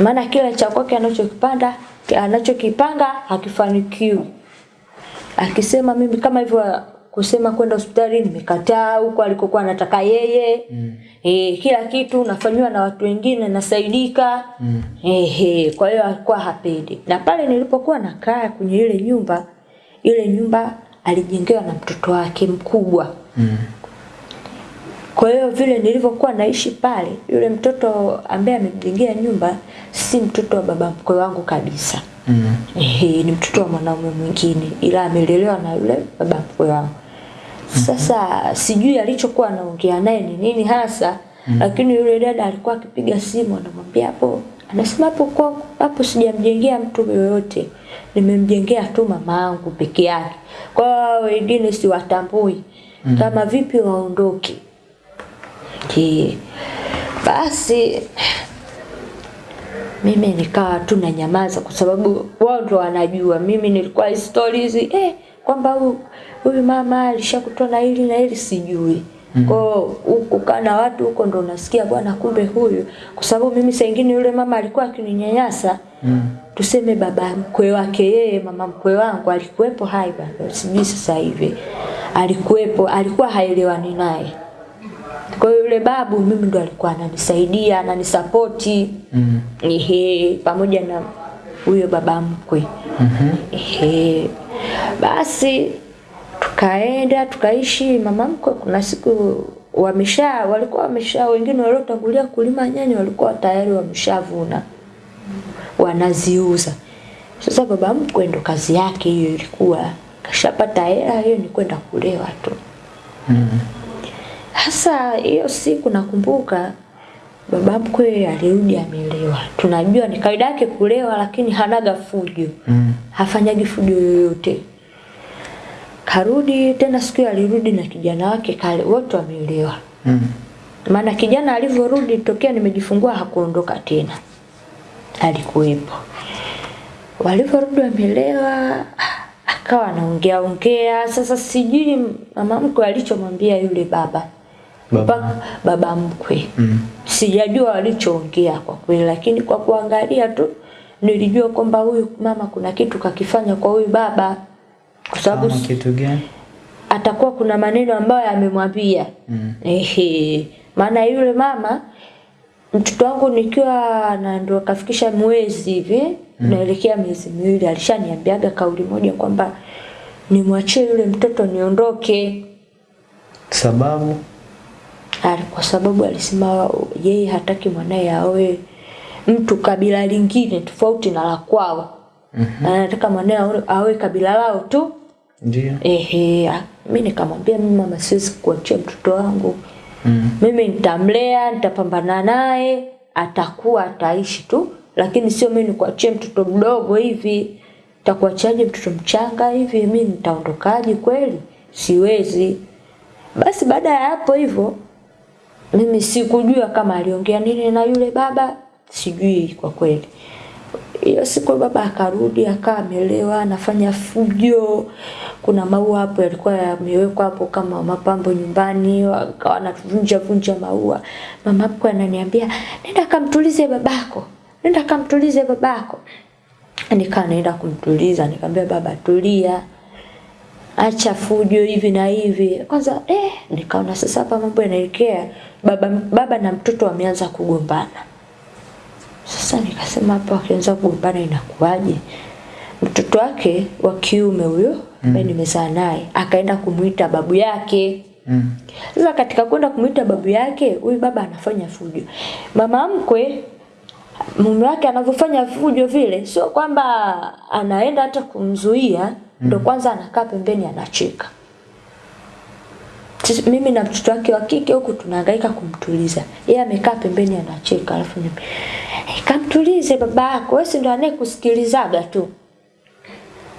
maana kila cha kwake anachokipanda anachokipanga hakifanikiwi. Akisema mimi kama hivyo kusema kwenda hospitali nimekataa, huko alikokuwa anataka yeye mm. E, kila kitu nafanywa na watu wengine nasaidika mm. Ehe, kwa hiyo alikuwa hapendi. Na pale nilipokuwa nakaa kwenye ile nyumba, ile nyumba alijengewa na mtoto wake mkubwa Mm. kwa hiyo vile nilivyokuwa naishi pale, yule mtoto ambaye amejengea nyumba si mtoto wa baba mkwe wangu kabisa. Mm. Ehe, ni mtoto wa mwanaume mwingine ila amelelewa na yule baba mkwe wangu. Sasa mm -hmm. sijui alichokuwa anaongea naye ni nini hasa mm. lakini yule dada alikuwa akipiga simu anamwambia hapo anasema hapo kwa hapo sijamjengea mtu yoyote. Nimemjengea tu mama yangu peke yake. Kwa wengine siwatambui. Kama vipi waondoke. Ki basi mimi nikawa tu na nyamaza kwa sababu wao ndo wanajua. Mimi nilikuwa hizi stories eh kwamba huyu huyu mama alishakutoa na hili na hili sijui. Kwa hiyo huko kana watu huko ndo unasikia bwana kumbe huyu kwa sababu mimi saa nyingine yule mama alikuwa akininyanyasa. Mm. Tuseme baba mkwe wake yeye mama mkwe wangu alikuwepo hai bado sijui sasa hivi. Alikuwepo alikuwa haelewani naye. Kwa hiyo yule babu mimi ndo alikuwa ananisaidia, ananisapoti. Mm. Ehe, pamoja na huyo baba mkwe. mm -hmm. Ehe. Basi tukaenda tukaishi mama mkwe kuna siku wamesha walikuwa wamesha wengine waliotangulia kulima nyanya walikuwa tayari wameshavuna wanaziuza. Sasa baba mkwe ndo kazi yake hiyo ilikuwa kashapata hela hiyo ni kwenda kulewa tu. Mm. Hasa hiyo siku nakumbuka baba mkwe alirudi amelewa. Tunajua ni kawaida yake kulewa lakini hanaga fujo. Mm. Hafanyagi fujo yoyote. Karudi tena siku alirudi na kijana wake kale wote wamelewa. Mm. Maana kijana alivyorudi tokea nimejifungua hakuondoka tena. Alikuwepo. Walivyorudi wamelewa akawa anaongea ongea sasa sijui mama mkwe alichomwambia yule baba Baba. Baba mkwe Mm. sijajua walichoongea kwa kweli lakini kwa kuangalia tu nilijua kwamba huyu mama kuna kitu kakifanya kwa huyu baba kwa sababu kitu gani? atakuwa kuna maneno ambayo amemwambia Mm. ehe maana yule mama mtoto wangu nikiwa na ndo kafikisha mwezi hivi mm. naelekea miezi miwili alishaniambiaga kauli moja kwamba nimwachie yule mtoto niondoke Sababu? Ali- kwa sababu alisema yeye hataki mwanaye aoe mtu kabila lingine tofauti na la kwao Mhm. anataka mwanae awe kabila lao tu. Ndio. ehe ah, mi nikamwambia mimi mama siwezi kuachia mtoto wangu. Mm. mimi nitamlea nitapambana naye atakuwa ataishi tu. Lakini sio mimi nikuachie mtoto mdogo hivi. Takuachaje mtoto mchanga hivi? Mi nitaondokaje kweli? Siwezi. Basi baada ya hapo hivyo mimi sikujua kama aliongea nini na yule baba. Sijui kwa kweli hiyo siku baba akarudi akawa amelewa anafanya fujo. Kuna maua hapo yalikuwa yamewekwa hapo kama mapambo nyumbani akawa anavunja vunja maua. Mama hapo ananiambia nenda kamtulize babako nenda kamtulize babako. Nikaa naenda kumtuliza nikamwambia baba tulia acha fujo hivi na hivi. Kwanza eh nikaona sasa hapa mambo yanaelekea. Baba baba na mtoto wameanza kugombana sasa nikasema hapo wakianza kugombana inakuwaje? Mtoto wake wa kiume huyo ambaye nimezaa naye akaenda kumuita babu yake. Mm. sasa katika kwenda kumuita babu yake huyu baba anafanya fujo. Mama mkwe mume wake anavyofanya fujo vile sio kwamba anaenda hata kumzuia mm. ndo kwanza anakaa pembeni anacheka mimi na mtoto wake wa kike huku tunahangaika kumtuliza. Yeye amekaa pembeni anacheka alafu mimi hey, kamtulize baba yako wewe si ndo anayekusikilizaga tu.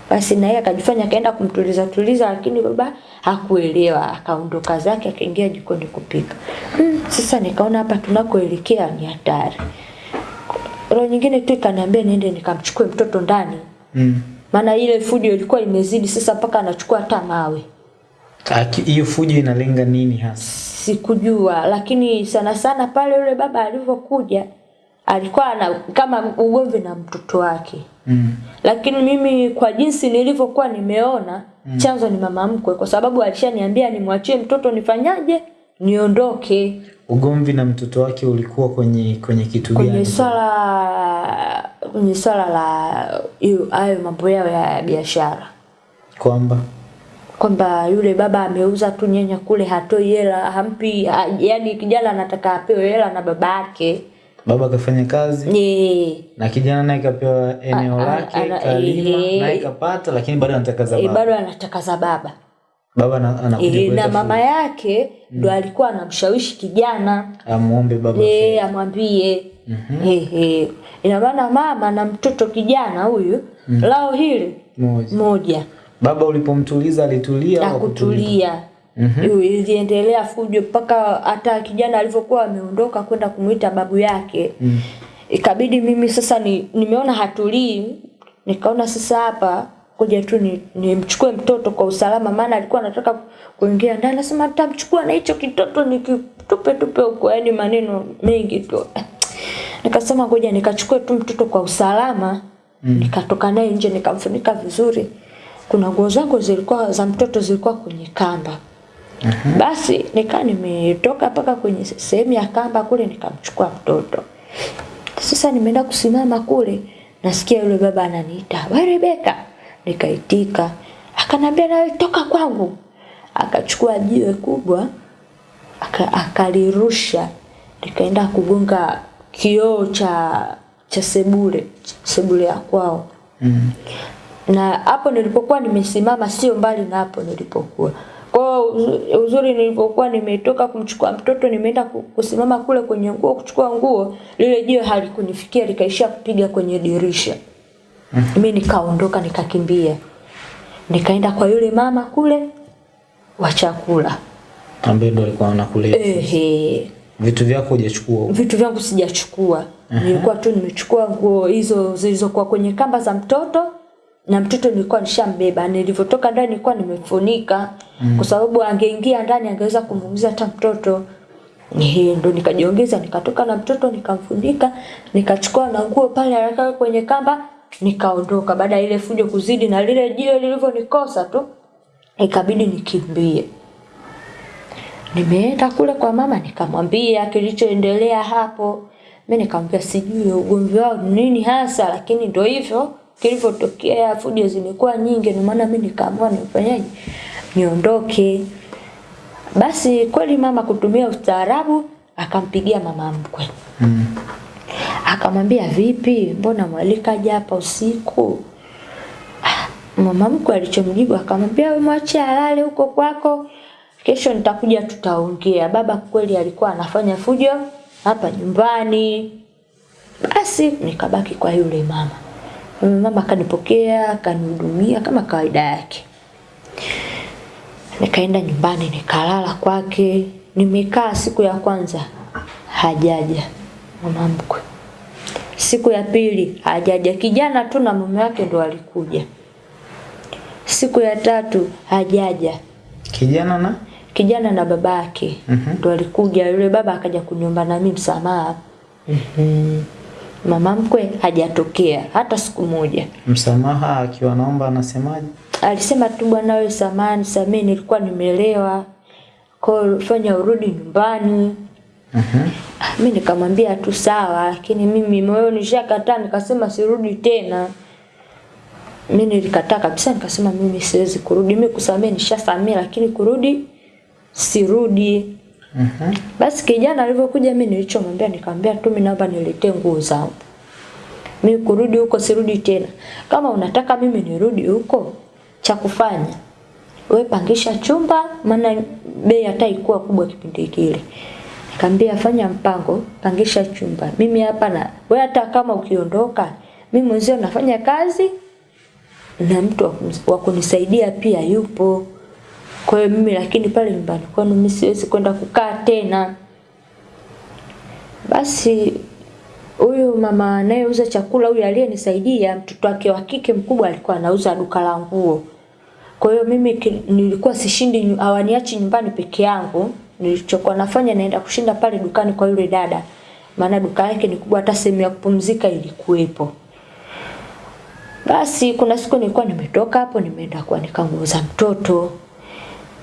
Basi na yeye akajifanya akaenda kumtuliza tuliza lakini baba hakuelewa. Akaondoka zake akaingia jikoni kupika. Hmm, sasa nikaona hapa tunakoelekea ni hatari. Roho nyingine tu ikaniambia niende nikamchukue mtoto ndani. Mm. maana ile fujo ilikuwa imezidi sasa mpaka anachukua hata mawe Hiyo fujo inalenga nini hasa? sikujua lakini sana sana pale yule baba alivyokuja alikuwa ana kama ugomvi na mtoto wake Mm. lakini mimi kwa jinsi nilivyokuwa nimeona mm. chanzo ni mama mkwe kwa sababu alishaniambia nimwachie mtoto nifanyaje niondoke Ugomvi na mtoto wake ulikuwa kwenye kwenye kitu gani? kwenye swala kwenye swala la hiyo- hayo mambo yao ya biashara Kwamba kwamba yule baba ameuza tu nyanya kule hatoi hela hampi ha, yani kijana anataka apewe hela na baba yake. Baba akafanya kazi Eh, na kijana naye kapewa eneo lake kalima naye kapata, lakini bado anataka za eh, baba. bado anataka za baba. Baba na, anakuja e, na mama yake ndo alikuwa anamshawishi kijana. Amuombe baba e, amwambie. Ehe. ina maana mama na mtoto kijana huyu lao hili moja. moja Baba ulipomtuliza alitulia na au kutulia mm iliendelea fujo mpaka hata kijana alivyokuwa ameondoka kwenda kumuita babu yake. Mm. ikabidi mimi sasa ni, nimeona hatulii nikaona sasa hapa kuja tu ni- nimchukue mtoto kwa usalama maana alikuwa anataka kuingia ndani. Nasema nitamchukua na hicho kitoto nikitupe tupe huko yani maneno mengi tu. Nikasema ngoja nikachukue tu mtoto kwa usalama. Mm. nikatoka naye nje nikamfunika vizuri kuna nguo zangu zilikuwa za mtoto zilikuwa kwenye kamba. Basi nikaa nimetoka mpaka kwenye sehemu ya kamba kule nikamchukua mtoto. Sasa nimeenda kusimama kule nasikia yule baba ananiita we Rebeka? Nikaitika. Akanambia nawe toka kwangu. Akachukua jiwe kubwa aka- akalirusha. Likaenda kugonga kioo cha cha sebule sebule ya kwao. Mm. Na hapo nilipokuwa nimesimama sio mbali na hapo nilipokuwa. Kwao uzu- uzuri nilipokuwa nimetoka kumchukua mtoto nimeenda kusimama kule kwenye nguo kuchukua nguo lile jiwe halikunifikia likaishia kupiga kwenye dirisha. Mi nikaondoka nikakimbia. Nikaenda kwa yule mama kule wa chakula. Ambaye ndo alikuwa anakulea. Ehe. Vitu vyako hujachukua vitu vyangu sijachukua. Nilikuwa tu nimechukua nguo hizo zilizokuwa kwenye kamba za mtoto na mtoto nilikuwa nishambeba nilivyotoka ndani nilikuwa nimefunika. Kwa sababu angeingia ndani angeweza kumuumiza hata mtoto. Ehe, ndo nikajiongeza nikatoka na mtoto nikamfunika nikachukua na nguo pale haraka kwenye kamba nikaondoka. Baada ya ile fujo kuzidi na lile jiwe lilivyonikosa tu ikabidi nikimbie. Nimeenda kule kwa mama nikamwambia kilichoendelea hapo. Mimi nikamwambia sijui ugomvi wao nini hasa lakini ndo hivyo kilivyotokea fujo zimekuwa nyingi ndio maana mimi nikaamua nifanyaje niondoke. Basi kweli mama kutumia ustaarabu akampigia mama mkwe. Mm. akamwambia vipi mbona mwalikaja hapa usiku? Ah, mama mkwe alichomjibu akamwambia we mwache alale huko kwako kesho nitakuja tutaongea. Baba kweli alikuwa anafanya fujo hapa nyumbani. Basi nikabaki kwa yule mama mama akanipokea akanihudumia kama kawaida yake. Nikaenda nyumbani nikalala kwake. Nimekaa siku ya kwanza hajaja mama mkwe siku ya pili hajaja. Kijana tu na mume wake ndo alikuja siku ya tatu hajaja. Kijana na? Kijana na baba yake. Mm ndo alikuja yule baba akaja kuniomba nami msamaha. Mhm. Mama mkwe hajatokea hata siku moja. Msamaha akiwa naomba anasemaje? Alisema tu bwana wewe samani samee nilikuwa nimelewa. Kwa fanya urudi nyumbani. Mhm. Ah, mi nikamwambia tu sawa lakini mimi moyo nishakataa nikasema sirudi tena. Mimi nilikataa kabisa nikasema mimi siwezi kurudi. Mimi kusamee nishasamee lakini kurudi sirudi Mhm. basi kijana alivyokuja mimi nilichomwambia nikamwambia tu mimi naomba niletee nguo zangu. Mimi kurudi huko sirudi tena. Kama unataka mimi nirudi huko cha kufanya we pangisha chumba maana bei hata ikuwa kubwa kipindi kile. Nikamwambia fanya mpango pangisha chumba. Mimi hapa na wewe hata kama ukiondoka mimi mwenzio nafanya kazi na mtu wa kunisaidia pia yupo kwa hiyo mimi lakini pale nyumbani kwenu mimi siwezi kwenda kukaa tena. Basi huyu mama anayeuza chakula huyu aliyenisaidia mtoto wake wa kike mkubwa alikuwa anauza duka la nguo. Kwa hiyo mimi nilikuwa sishindi hawaniachi nyumbani peke yangu. Nilichokuwa nafanya naenda kushinda pale dukani kwa yule dada. Maana duka yake ni kubwa hata sehemu ya kupumzika ilikuwepo. Basi kuna siku nilikuwa nimetoka hapo nimeenda kuanika nguo za mtoto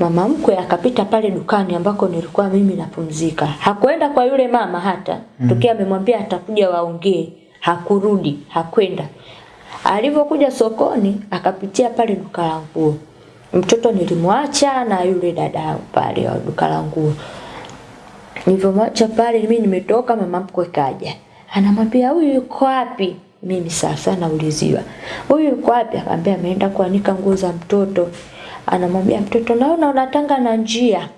mama mkwe akapita pale dukani ambako nilikuwa mimi napumzika. Hakuenda kwa yule mama hata. Mm. Tokea amemwambia atakuja waongee. Hakurudi, hakwenda. Alivyokuja sokoni akapitia pale duka la nguo. Mtoto nilimwacha na yule dada pale wa duka la nguo. Nilivyomwacha pale mimi nimetoka mama mkwe kaja. Anamwambia huyu yuko wapi? Mimi sasa nauliziwa. Huyu yuko wapi? Akamwambia ameenda kuanika nguo za mtoto. Anamwambia mtoto naona unatanga na njia.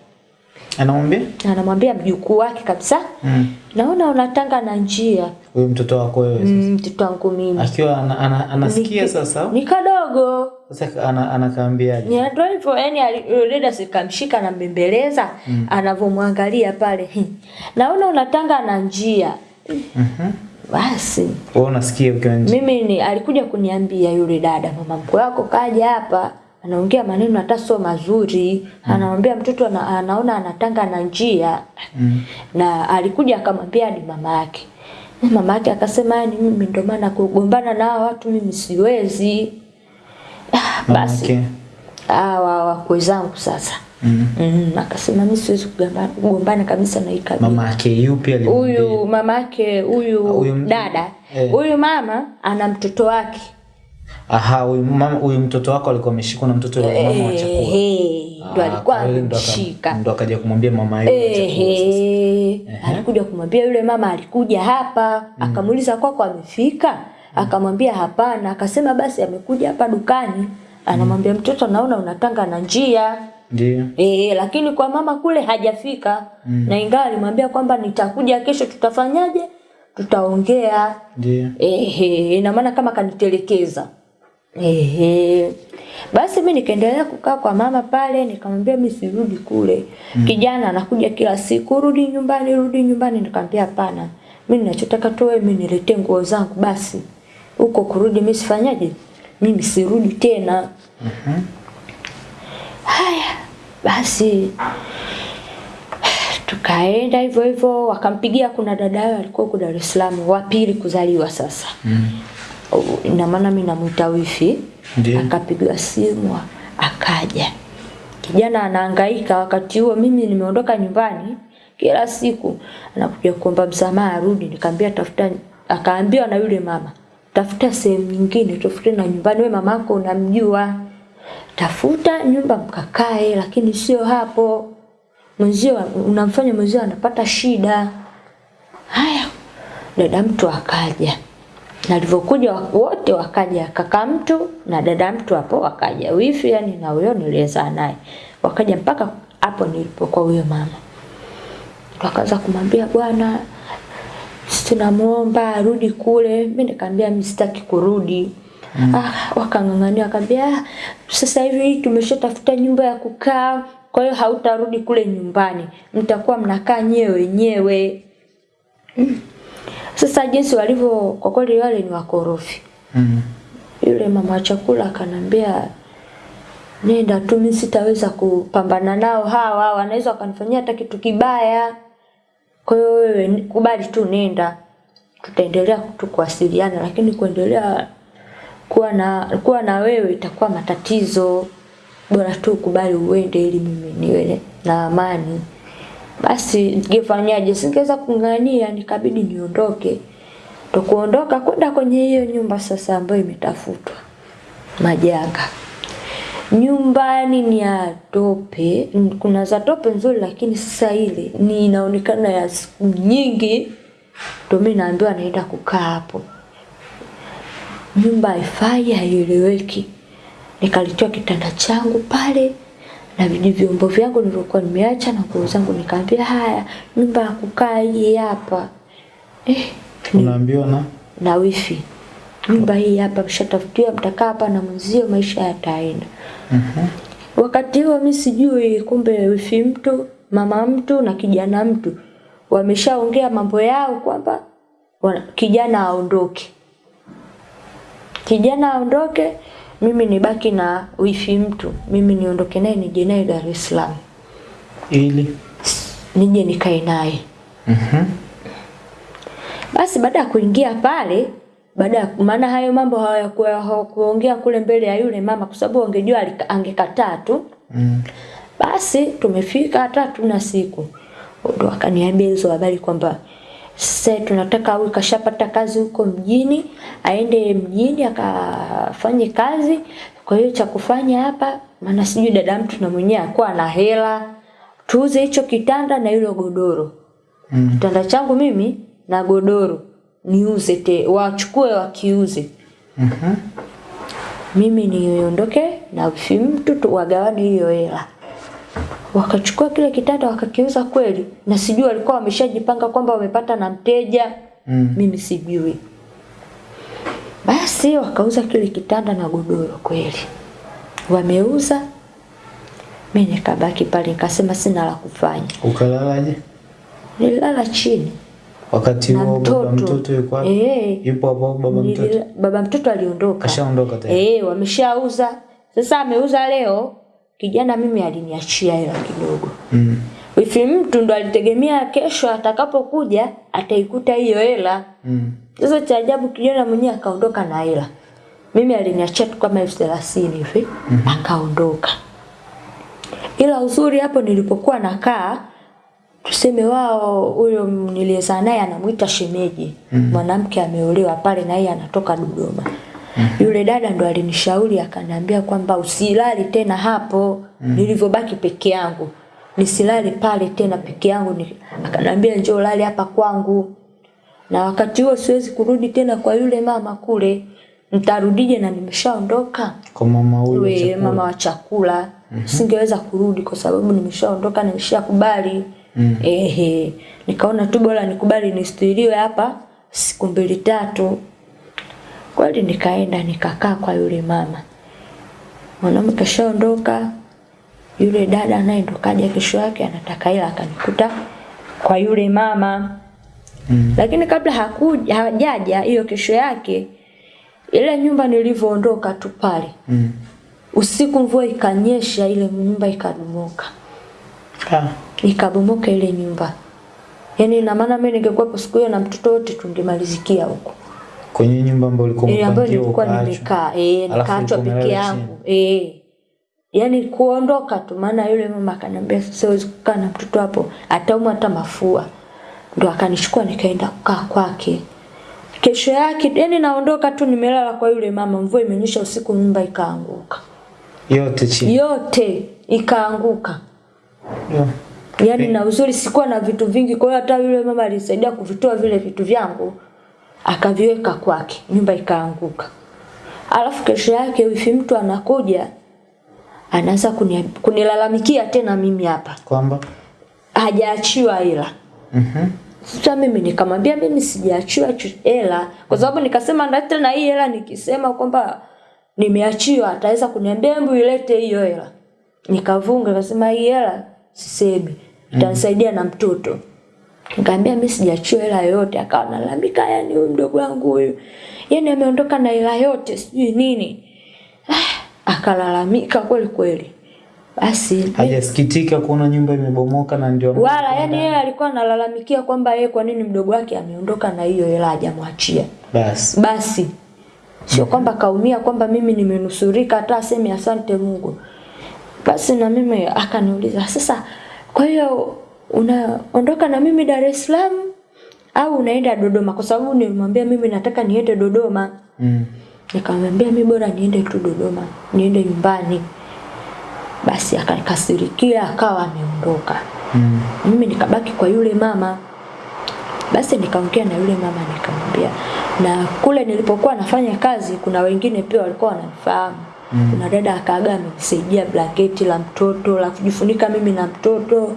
Anamwambia? Anamwambia mjukuu wake kabisa. Mm. Naona unatanga na njia. Huyu mtoto wako wewe sasa. Mm, Mtoto wangu mimi. Akiwa ana, ana, anasikia Niki- sasa. Ni kadogo. Sasa ana, anakaambiaje? Ni ndio hivyo yani ali- sikamshika na mbembeleza mm. anavomwangalia pale. "Hi, Naona unatanga na njia. Mhm. Basi Wewe unasikia ukiwa nje. mimi ni alikuja kuniambia yule dada mama mkwe wako kaja hapa anaongea maneno hata sio mazuri mm. anamwambia mtoto ana, anaona anatanga na njia Mm. na alikuja akamwambia ni mama yake mama yake akasema yani mimi ndio maana kugombana na hawa watu mimi siwezi Ah, basi yake. hawa wakwe zangu sasa Mm. mm, akasema mimi siwezi kugombana, kabisa na hii kabila Mama yake yupi alimwambia? huyu mama huyu Huyu dada. Huyu eh. huyu mama ana mtoto wake Aha, huyu mtoto wako alikuwa ameshikwa na mtoto wa mama wa chakula. Ehe, ndo alikuwa ameshika. ndo akaja kumwambia mama yule chakula alikuja kumwambia yule mama alikuja hapa akamuuliza kwako amefika? Akamwambia hapana akasema basi amekuja hapa dukani. Anamwambia mtoto naona unatanga na njia. Ndiyo. Eh, lakini kwa mama kule hajafika. Na ingawa alimwambia kwamba nitakuja kesho tutafanyaje tutaongea Ndio. Ehe, ina maana kama kanitelekeza. Ehe. Basi mimi nikaendelea kukaa kwa mama pale, nikamwambia mimi sirudi kule. mm. Kijana anakuja kila siku, rudi nyumbani, rudi nyumbani. Nikamwambia hapana. Mimi ninachotaka tu wewe mimi niletee nguo zangu basi. Huko kurudi mimi sifanyaje? Mimi sirudi tena. Haya, basi tukaenda hivyo hivyo, wakampigia kuna dada yao alikuwa huko Dar es Salaam, wa pili kuzaliwa sasa. Mm. Ina maana mimi namuita wifi. Akapigiwa simu akaja. Kijana anahangaika wakati huo mimi nimeondoka nyumbani kila siku anakuja kuomba msamaha arudi. Nikamwambia tafuta akaambiwa na yule mama tafuta sehemu nyingine tafute na nyumbani we mamako unamjua. Tafuta nyumba mkakae lakini sio hapo mwenzio unamfanya mwenzio anapata shida. Haya dada mtu akaja. Na alivyokuja wote wakaja kaka mtu na dada mtu hapo wakaja. Wifi yani na huyo niliezaa naye. Wakaja mpaka hapo nilipokuwa huyo mama. Wakaanza kumwambia bwana tunamuomba arudi kule. Mimi nikamwambia mimi sitaki kurudi. Mm. ah, wakang'ang'ania wakambia ah, sasa hivi tumeshatafuta nyumba ya kukaa kwa hiyo hautarudi kule nyumbani mtakuwa mnakaa nyewe wenyewe sasa jinsi walivyo kwa kweli wale ni wakorofi. Mm. Yule mama wa chakula akanambia nenda tu mimi sitaweza kupambana nao hawa wanaweza wakanifanyia hata kitu kibaya. Kwa hiyo wewe kubali tu nenda. Tutaendelea tu kuwasiliana lakini kuendelea kuwa na kuwa na wewe itakuwa matatizo. Bora tu kubali uende ili mimi niwe na amani. Basi ningefanyaje? Singeweza kung'ania, nikabidi niondoke. Ndo kuondoka kwenda kwenye hiyo nyumba sasa ambayo imetafutwa. majanga. Nyumbani ni ya tope, kuna za tope nzuri, lakini sasa ile ni inaonekana ya siku nyingi, ndio mimi naambiwa naenda kukaa hapo. Nyumba haifai, haieleweki. Nikalitoa kitanda changu pale na vyombo vyangu nilivyokuwa nimeacha na nguo zangu, nikaambia haya, nyumba ya kukaa hii hapa. Eh, Unaambiwa na? Na wifi nyumba hii hapa mshatafutiwa mtakaa hapa na mwenzio maisha yataenda. Wakati huo mi sijui kumbe wifi mtu mama mtu na kijana mtu. Wameshaongea mambo yao kwamba kijana aondoke. Kijana aondoke mimi nibaki na wifi mtu mimi niondoke naye nije naye dar es salaam ili nije nikae naye Mhm. Basi baada ya kuingia pale, baada ya maana hayo mambo hawakuongea kule mbele ya yule mama, kwa sababu wangejua alika- angekataa tu. Mm. Basi tumefika hata tuna siku, ndo akaniambia hizo habari kwamba sasa tunataka awe kashapata kazi huko mjini, aende mjini akafanye kazi. Kwa hiyo cha kufanya hapa, maana sijui dada mtu na mwenyewe akuwa na hela, tuuze hicho kitanda na hilo godoro Mm. kitanda changu mimi na godoro niuze te wachukue wakiuze Mhm. mimi niondoke na mtu tu wagawane hiyo hela wakachukua kile kitanda wakakiuza kweli. Na sijui walikuwa wameshajipanga kwamba wamepata na mteja. Mm. mimi sijui. Basi wakauza kile kitanda na godoro kweli. Wameuza. Mi nikabaki pale nikasema sina la kufanya. Ukalalaje? nililala chini. Wakati huo mtoto, baba mtoto. yuko wapi? Eh, Yupo hapo baba mtoto. baba mtoto aliondoka. Kashaondoka tayari. eh wameshauza. Sasa ameuza leo kijana mimi aliniachia hela kidogo. Mm. wifi mtu ndo alitegemea kesho atakapokuja ataikuta hiyo hela. Mm. sasa cha ajabu kijana mwenyewe akaondoka na hela. Mimi aliniachia tu kama elfu thelathini hivi akaondoka. Ila uzuri hapo nilipokuwa nakaa tuseme wao huyo niliyezaa naye anamuita shemeji. Mwanamke ameolewa pale na yeye anatoka Dodoma yule dada ndo alinishauri akaniambia kwamba usilali tena hapo. Mm. nilivyobaki peke yangu. Nisilali pale tena peke yangu. Ni, akaniambia njoo lali hapa kwangu. Na wakati huo siwezi kurudi tena kwa yule mama kule. Nitarudije na nimeshaondoka? Kwa mama huyu wa chakula. Mm -hmm. singeweza kurudi kwa sababu nimeshaondoka nimeshakubali. Mm. ehe. Nikaona tu bora nikubali nistiriwe hapa siku mbili tatu kweli nikaenda nikakaa kwa yule mama mwanaume kashaondoka yule dada naye ndo kaja kesho yake anataka ila akanikuta kwa yule mama Mm. lakini kabla hakuja hajaja hiyo kesho yake ile nyumba nilivyoondoka tu pale Mm. usiku mvua ikanyesha ile nyumba ikabomoka Ah. ikabomoka ile nyumba yaani ina maana mimi ningekuwa siku hiyo na mtoto wote tungemalizikia huko Kwenye nyumba ambayo ulikuwa ile ambayo nilikuwa nimekaa eh nikaachwa peke yangu eh. Yani kuondoka tu maana yule mama akaniambia siwezi kukaa na mtoto hapo. Ataumwa hata mafua. Ndo akanichukua nikaenda kukaa kwake. Kesho yake yani naondoka tu nimelala kwa yule mama mvua imenyesha usiku nyumba ikaanguka. Yote chini. yote ikaanguka. Yo. yaani na uzuri sikuwa na vitu vingi kwa hiyo hata yule mama alisaidia kuvitoa vile vitu vyangu akaviweka kwake nyumba ikaanguka. Alafu kesho yake wifi mtu anakuja anaanza kunilalamikia tena mimi hapa. Kwamba? Hajaachiwa hela. Mhm. sasa mimi nikamwambia mimi sijaachiwa hela. Kwa sababu nikasema na tena hii hela nikisema kwamba nimeachiwa ataweza kuniambia hebu ilete hiyo hela. Nikavunga nikasema hii hela sisemi. Itanisaidia na mtoto nikamwambia mimi sijachua hela yoyote. Akawa analalamika yani huyu mdogo wangu huyu yani ameondoka na hela yote sijui nini. Ah, akalalamika kweli kweli. Basi hajasikitika kuona nyumba imebomoka na ndio wala yani yeye alikuwa analalamikia kwamba yeye kwa nini mdogo wake ameondoka na hiyo hela hajamwachia. Basi. Basi sio kwamba kaumia kwamba mimi nimenusurika hata aseme asante Mungu. Basi na mimi akaniuliza sasa kwa hiyo unaondoka na mimi Dar es Salaam au unaenda Dodoma kwa sababu nilimwambia mimi nataka niende Dodoma mm. Nikamwambia mimi bora niende tu Dodoma, niende nyumbani. Basi akanikasirikia akawa ameondoka. Mm. Mimi nikabaki kwa yule mama. Basi nikaongea na yule mama nikamwambia, na kule nilipokuwa nafanya kazi kuna wengine pia walikuwa wananifahamu. Mm. Kuna dada akaaga amenisaidia blanketi la mtoto la kujifunika mimi na mtoto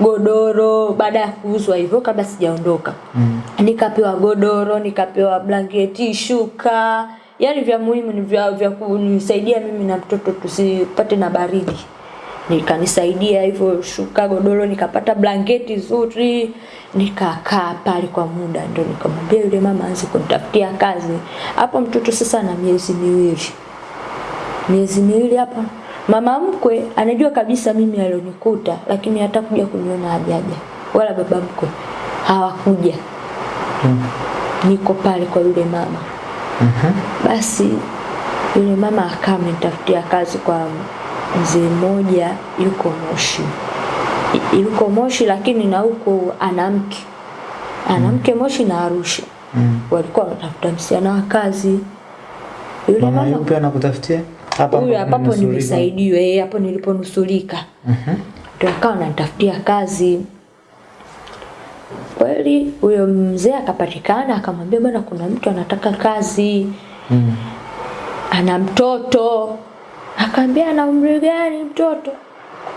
godoro. Baada ya kuuzwa hivyo kabla sijaondoka. Mm. Nikapewa godoro, nikapewa blanketi, shuka, yani vya muhimu ni vya, vya kunisaidia mimi na mtoto tusipate na baridi. Nikanisaidia hivyo shuka godoro nikapata blanketi zuri. Nikakaa pale kwa muda ndo nikamwambia yule mama aanze kunitafutia kazi. Hapo mtoto sasa na miezi miwili. Miezi miwili hapa mama mkwe anajua kabisa mimi alionikuta lakini hata kuja kuniona hajaja wala baba mkwe hawakuja Mm. niko pale kwa yule mama Mm -hmm. basi yule mama akawa amenitafutia kazi kwa mzee mmoja yuko Moshi. Yuko Moshi lakini na huko anamke anamke mm. Moshi na Arusha. Mm. Walikuwa wanatafuta msichana wa kazi. Yule Mama mama yupi anakutafutia? Hapa huyu hapa hapo nilisaidiwa nimesaidiwa, eh, hapo niliponusulika. Mhm. Ndio akawa ananitafutia kazi. Kweli huyo mzee akapatikana akamwambia bwana kuna mtu anataka kazi. Mm. ana mtoto akaambia ana umri gani mtoto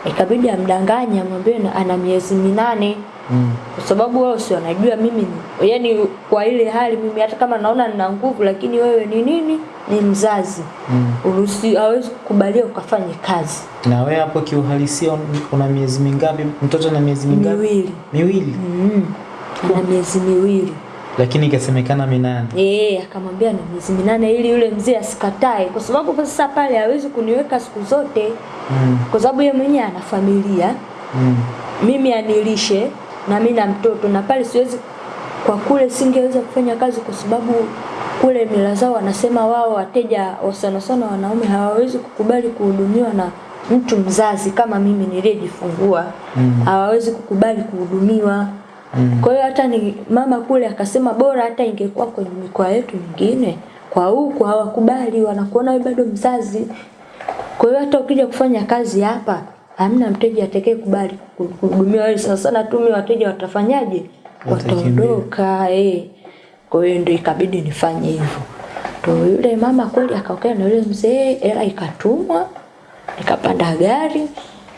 ikabidi amdanganye amwambie ana miezi minane Mm. kwa sababu wao si wanajua mimi ni yani kwa ile hali mimi hata kama naona nina nguvu lakini wewe ni nini ni mzazi Mm. uruhusi hawezi kukubalia ukafanye kazi Na wewe hapo kiuhalisia una miezi mingapi? Mtoto na miezi mingapi? miwili Miwili. mm. Na miezi miwili Lakini ikasemekana minane. Eh, akamwambia na miezi minane ili yule mzee asikatae kwa sababu kwa sasa pale hawezi kuniweka siku zote Mm. kwa sababu yeye mwenyewe ana familia Mm. mimi anilishe na mimi na mtoto na pale siwezi kwa kule singeweza kufanya kazi kwa sababu kule mila zao wanasema wao wateja wa sana sana wanaume hawawezi kukubali kuhudumiwa na mtu mzazi kama mimi niliyejifungua Mm. hawawezi kukubali kuhudumiwa Mm. kwa hiyo hata ni mama kule akasema bora hata ingekuwa kwenye mikoa yetu mingine kwa huku hawakubali wanakuona wewe bado mzazi kwa hiyo hata ukija kufanya kazi hapa hamna mteja atakaye kubali kuhudumiwa wewe sana sana tu mimi wateja watafanyaje wataondoka eh kwa hiyo ndio ikabidi nifanye hivyo ndio yule mama kweli akaokea na yule mzee hela ikatumwa nikapanda gari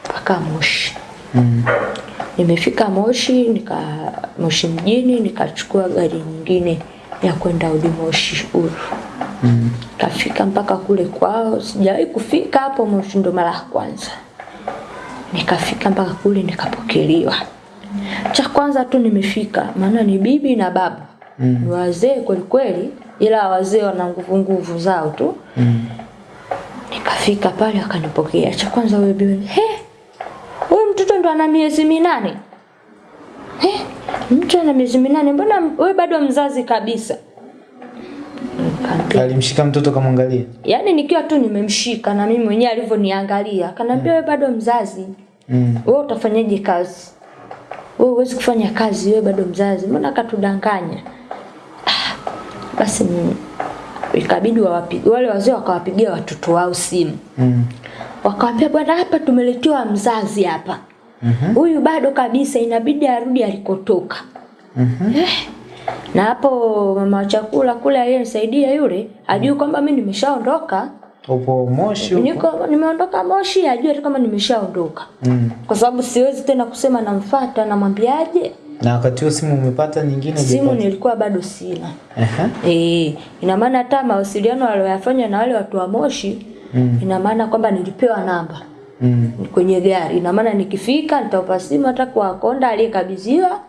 mpaka Moshi Mm. Nimefika Moshi, nika Moshi mjini nikachukua gari nyingine ya kwenda Udi Moshi Uru. Mm. Kafika mpaka kule kwao, sijawahi kufika hapo Moshi ndo mara ya kwanza. Nikafika mpaka kule nikapokelewa. Cha kwanza tu nimefika, maana ni bibi na babu. Mm. Ni wazee kweli kweli, ila wazee wana nguvu nguvu zao tu. Mm. Nikafika pale akanipokea. Cha kwanza wewe bibi, he, huyu mtoto ndo ana miezi minane. He, mtu ana miezi minane, mbona wewe bado mzazi kabisa? Nikamwambia, Alimshika mtoto kamwangalia. Yaani nikiwa tu nimemshika na mimi mwenyewe alivyoniangalia, akaniambia wewe bado mzazi. Mm. Wewe utafanyaje kazi? Wewe huwezi kufanya kazi, wewe bado mzazi. Mbona akatudanganya? Ah, Basi mimi ikabidi wawapige wale wazee wakawapigia watoto wao simu. Mm. Wakawaambia bwana, hapa tumeletewa mzazi hapa. Mhm. Huyu bado kabisa, inabidi arudi alikotoka. Mhm. Eh, na hapo mama chakula kule aliyenisaidia yule ajui kwamba mimi nimeshaondoka. Upo Moshi? Niko nimeondoka Moshi, ajue tu kama nimeshaondoka. Mm. Kwa sababu siwezi tena kusema namfuata, namwambiaje? Na wakati huo simu umepata nyingine Simu nilikuwa bado sina. Uh-huh. E, ina maana hata mawasiliano aliyoyafanya na wale watu wa Moshi Mm. ina maana kwamba nilipewa namba Mm. kwenye gari. Ina maana nikifika nitaupa simu hata kwa konda aliyekabidhiwa,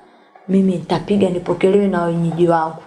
mimi nitapiga nipokelewe na wenyeji wangu.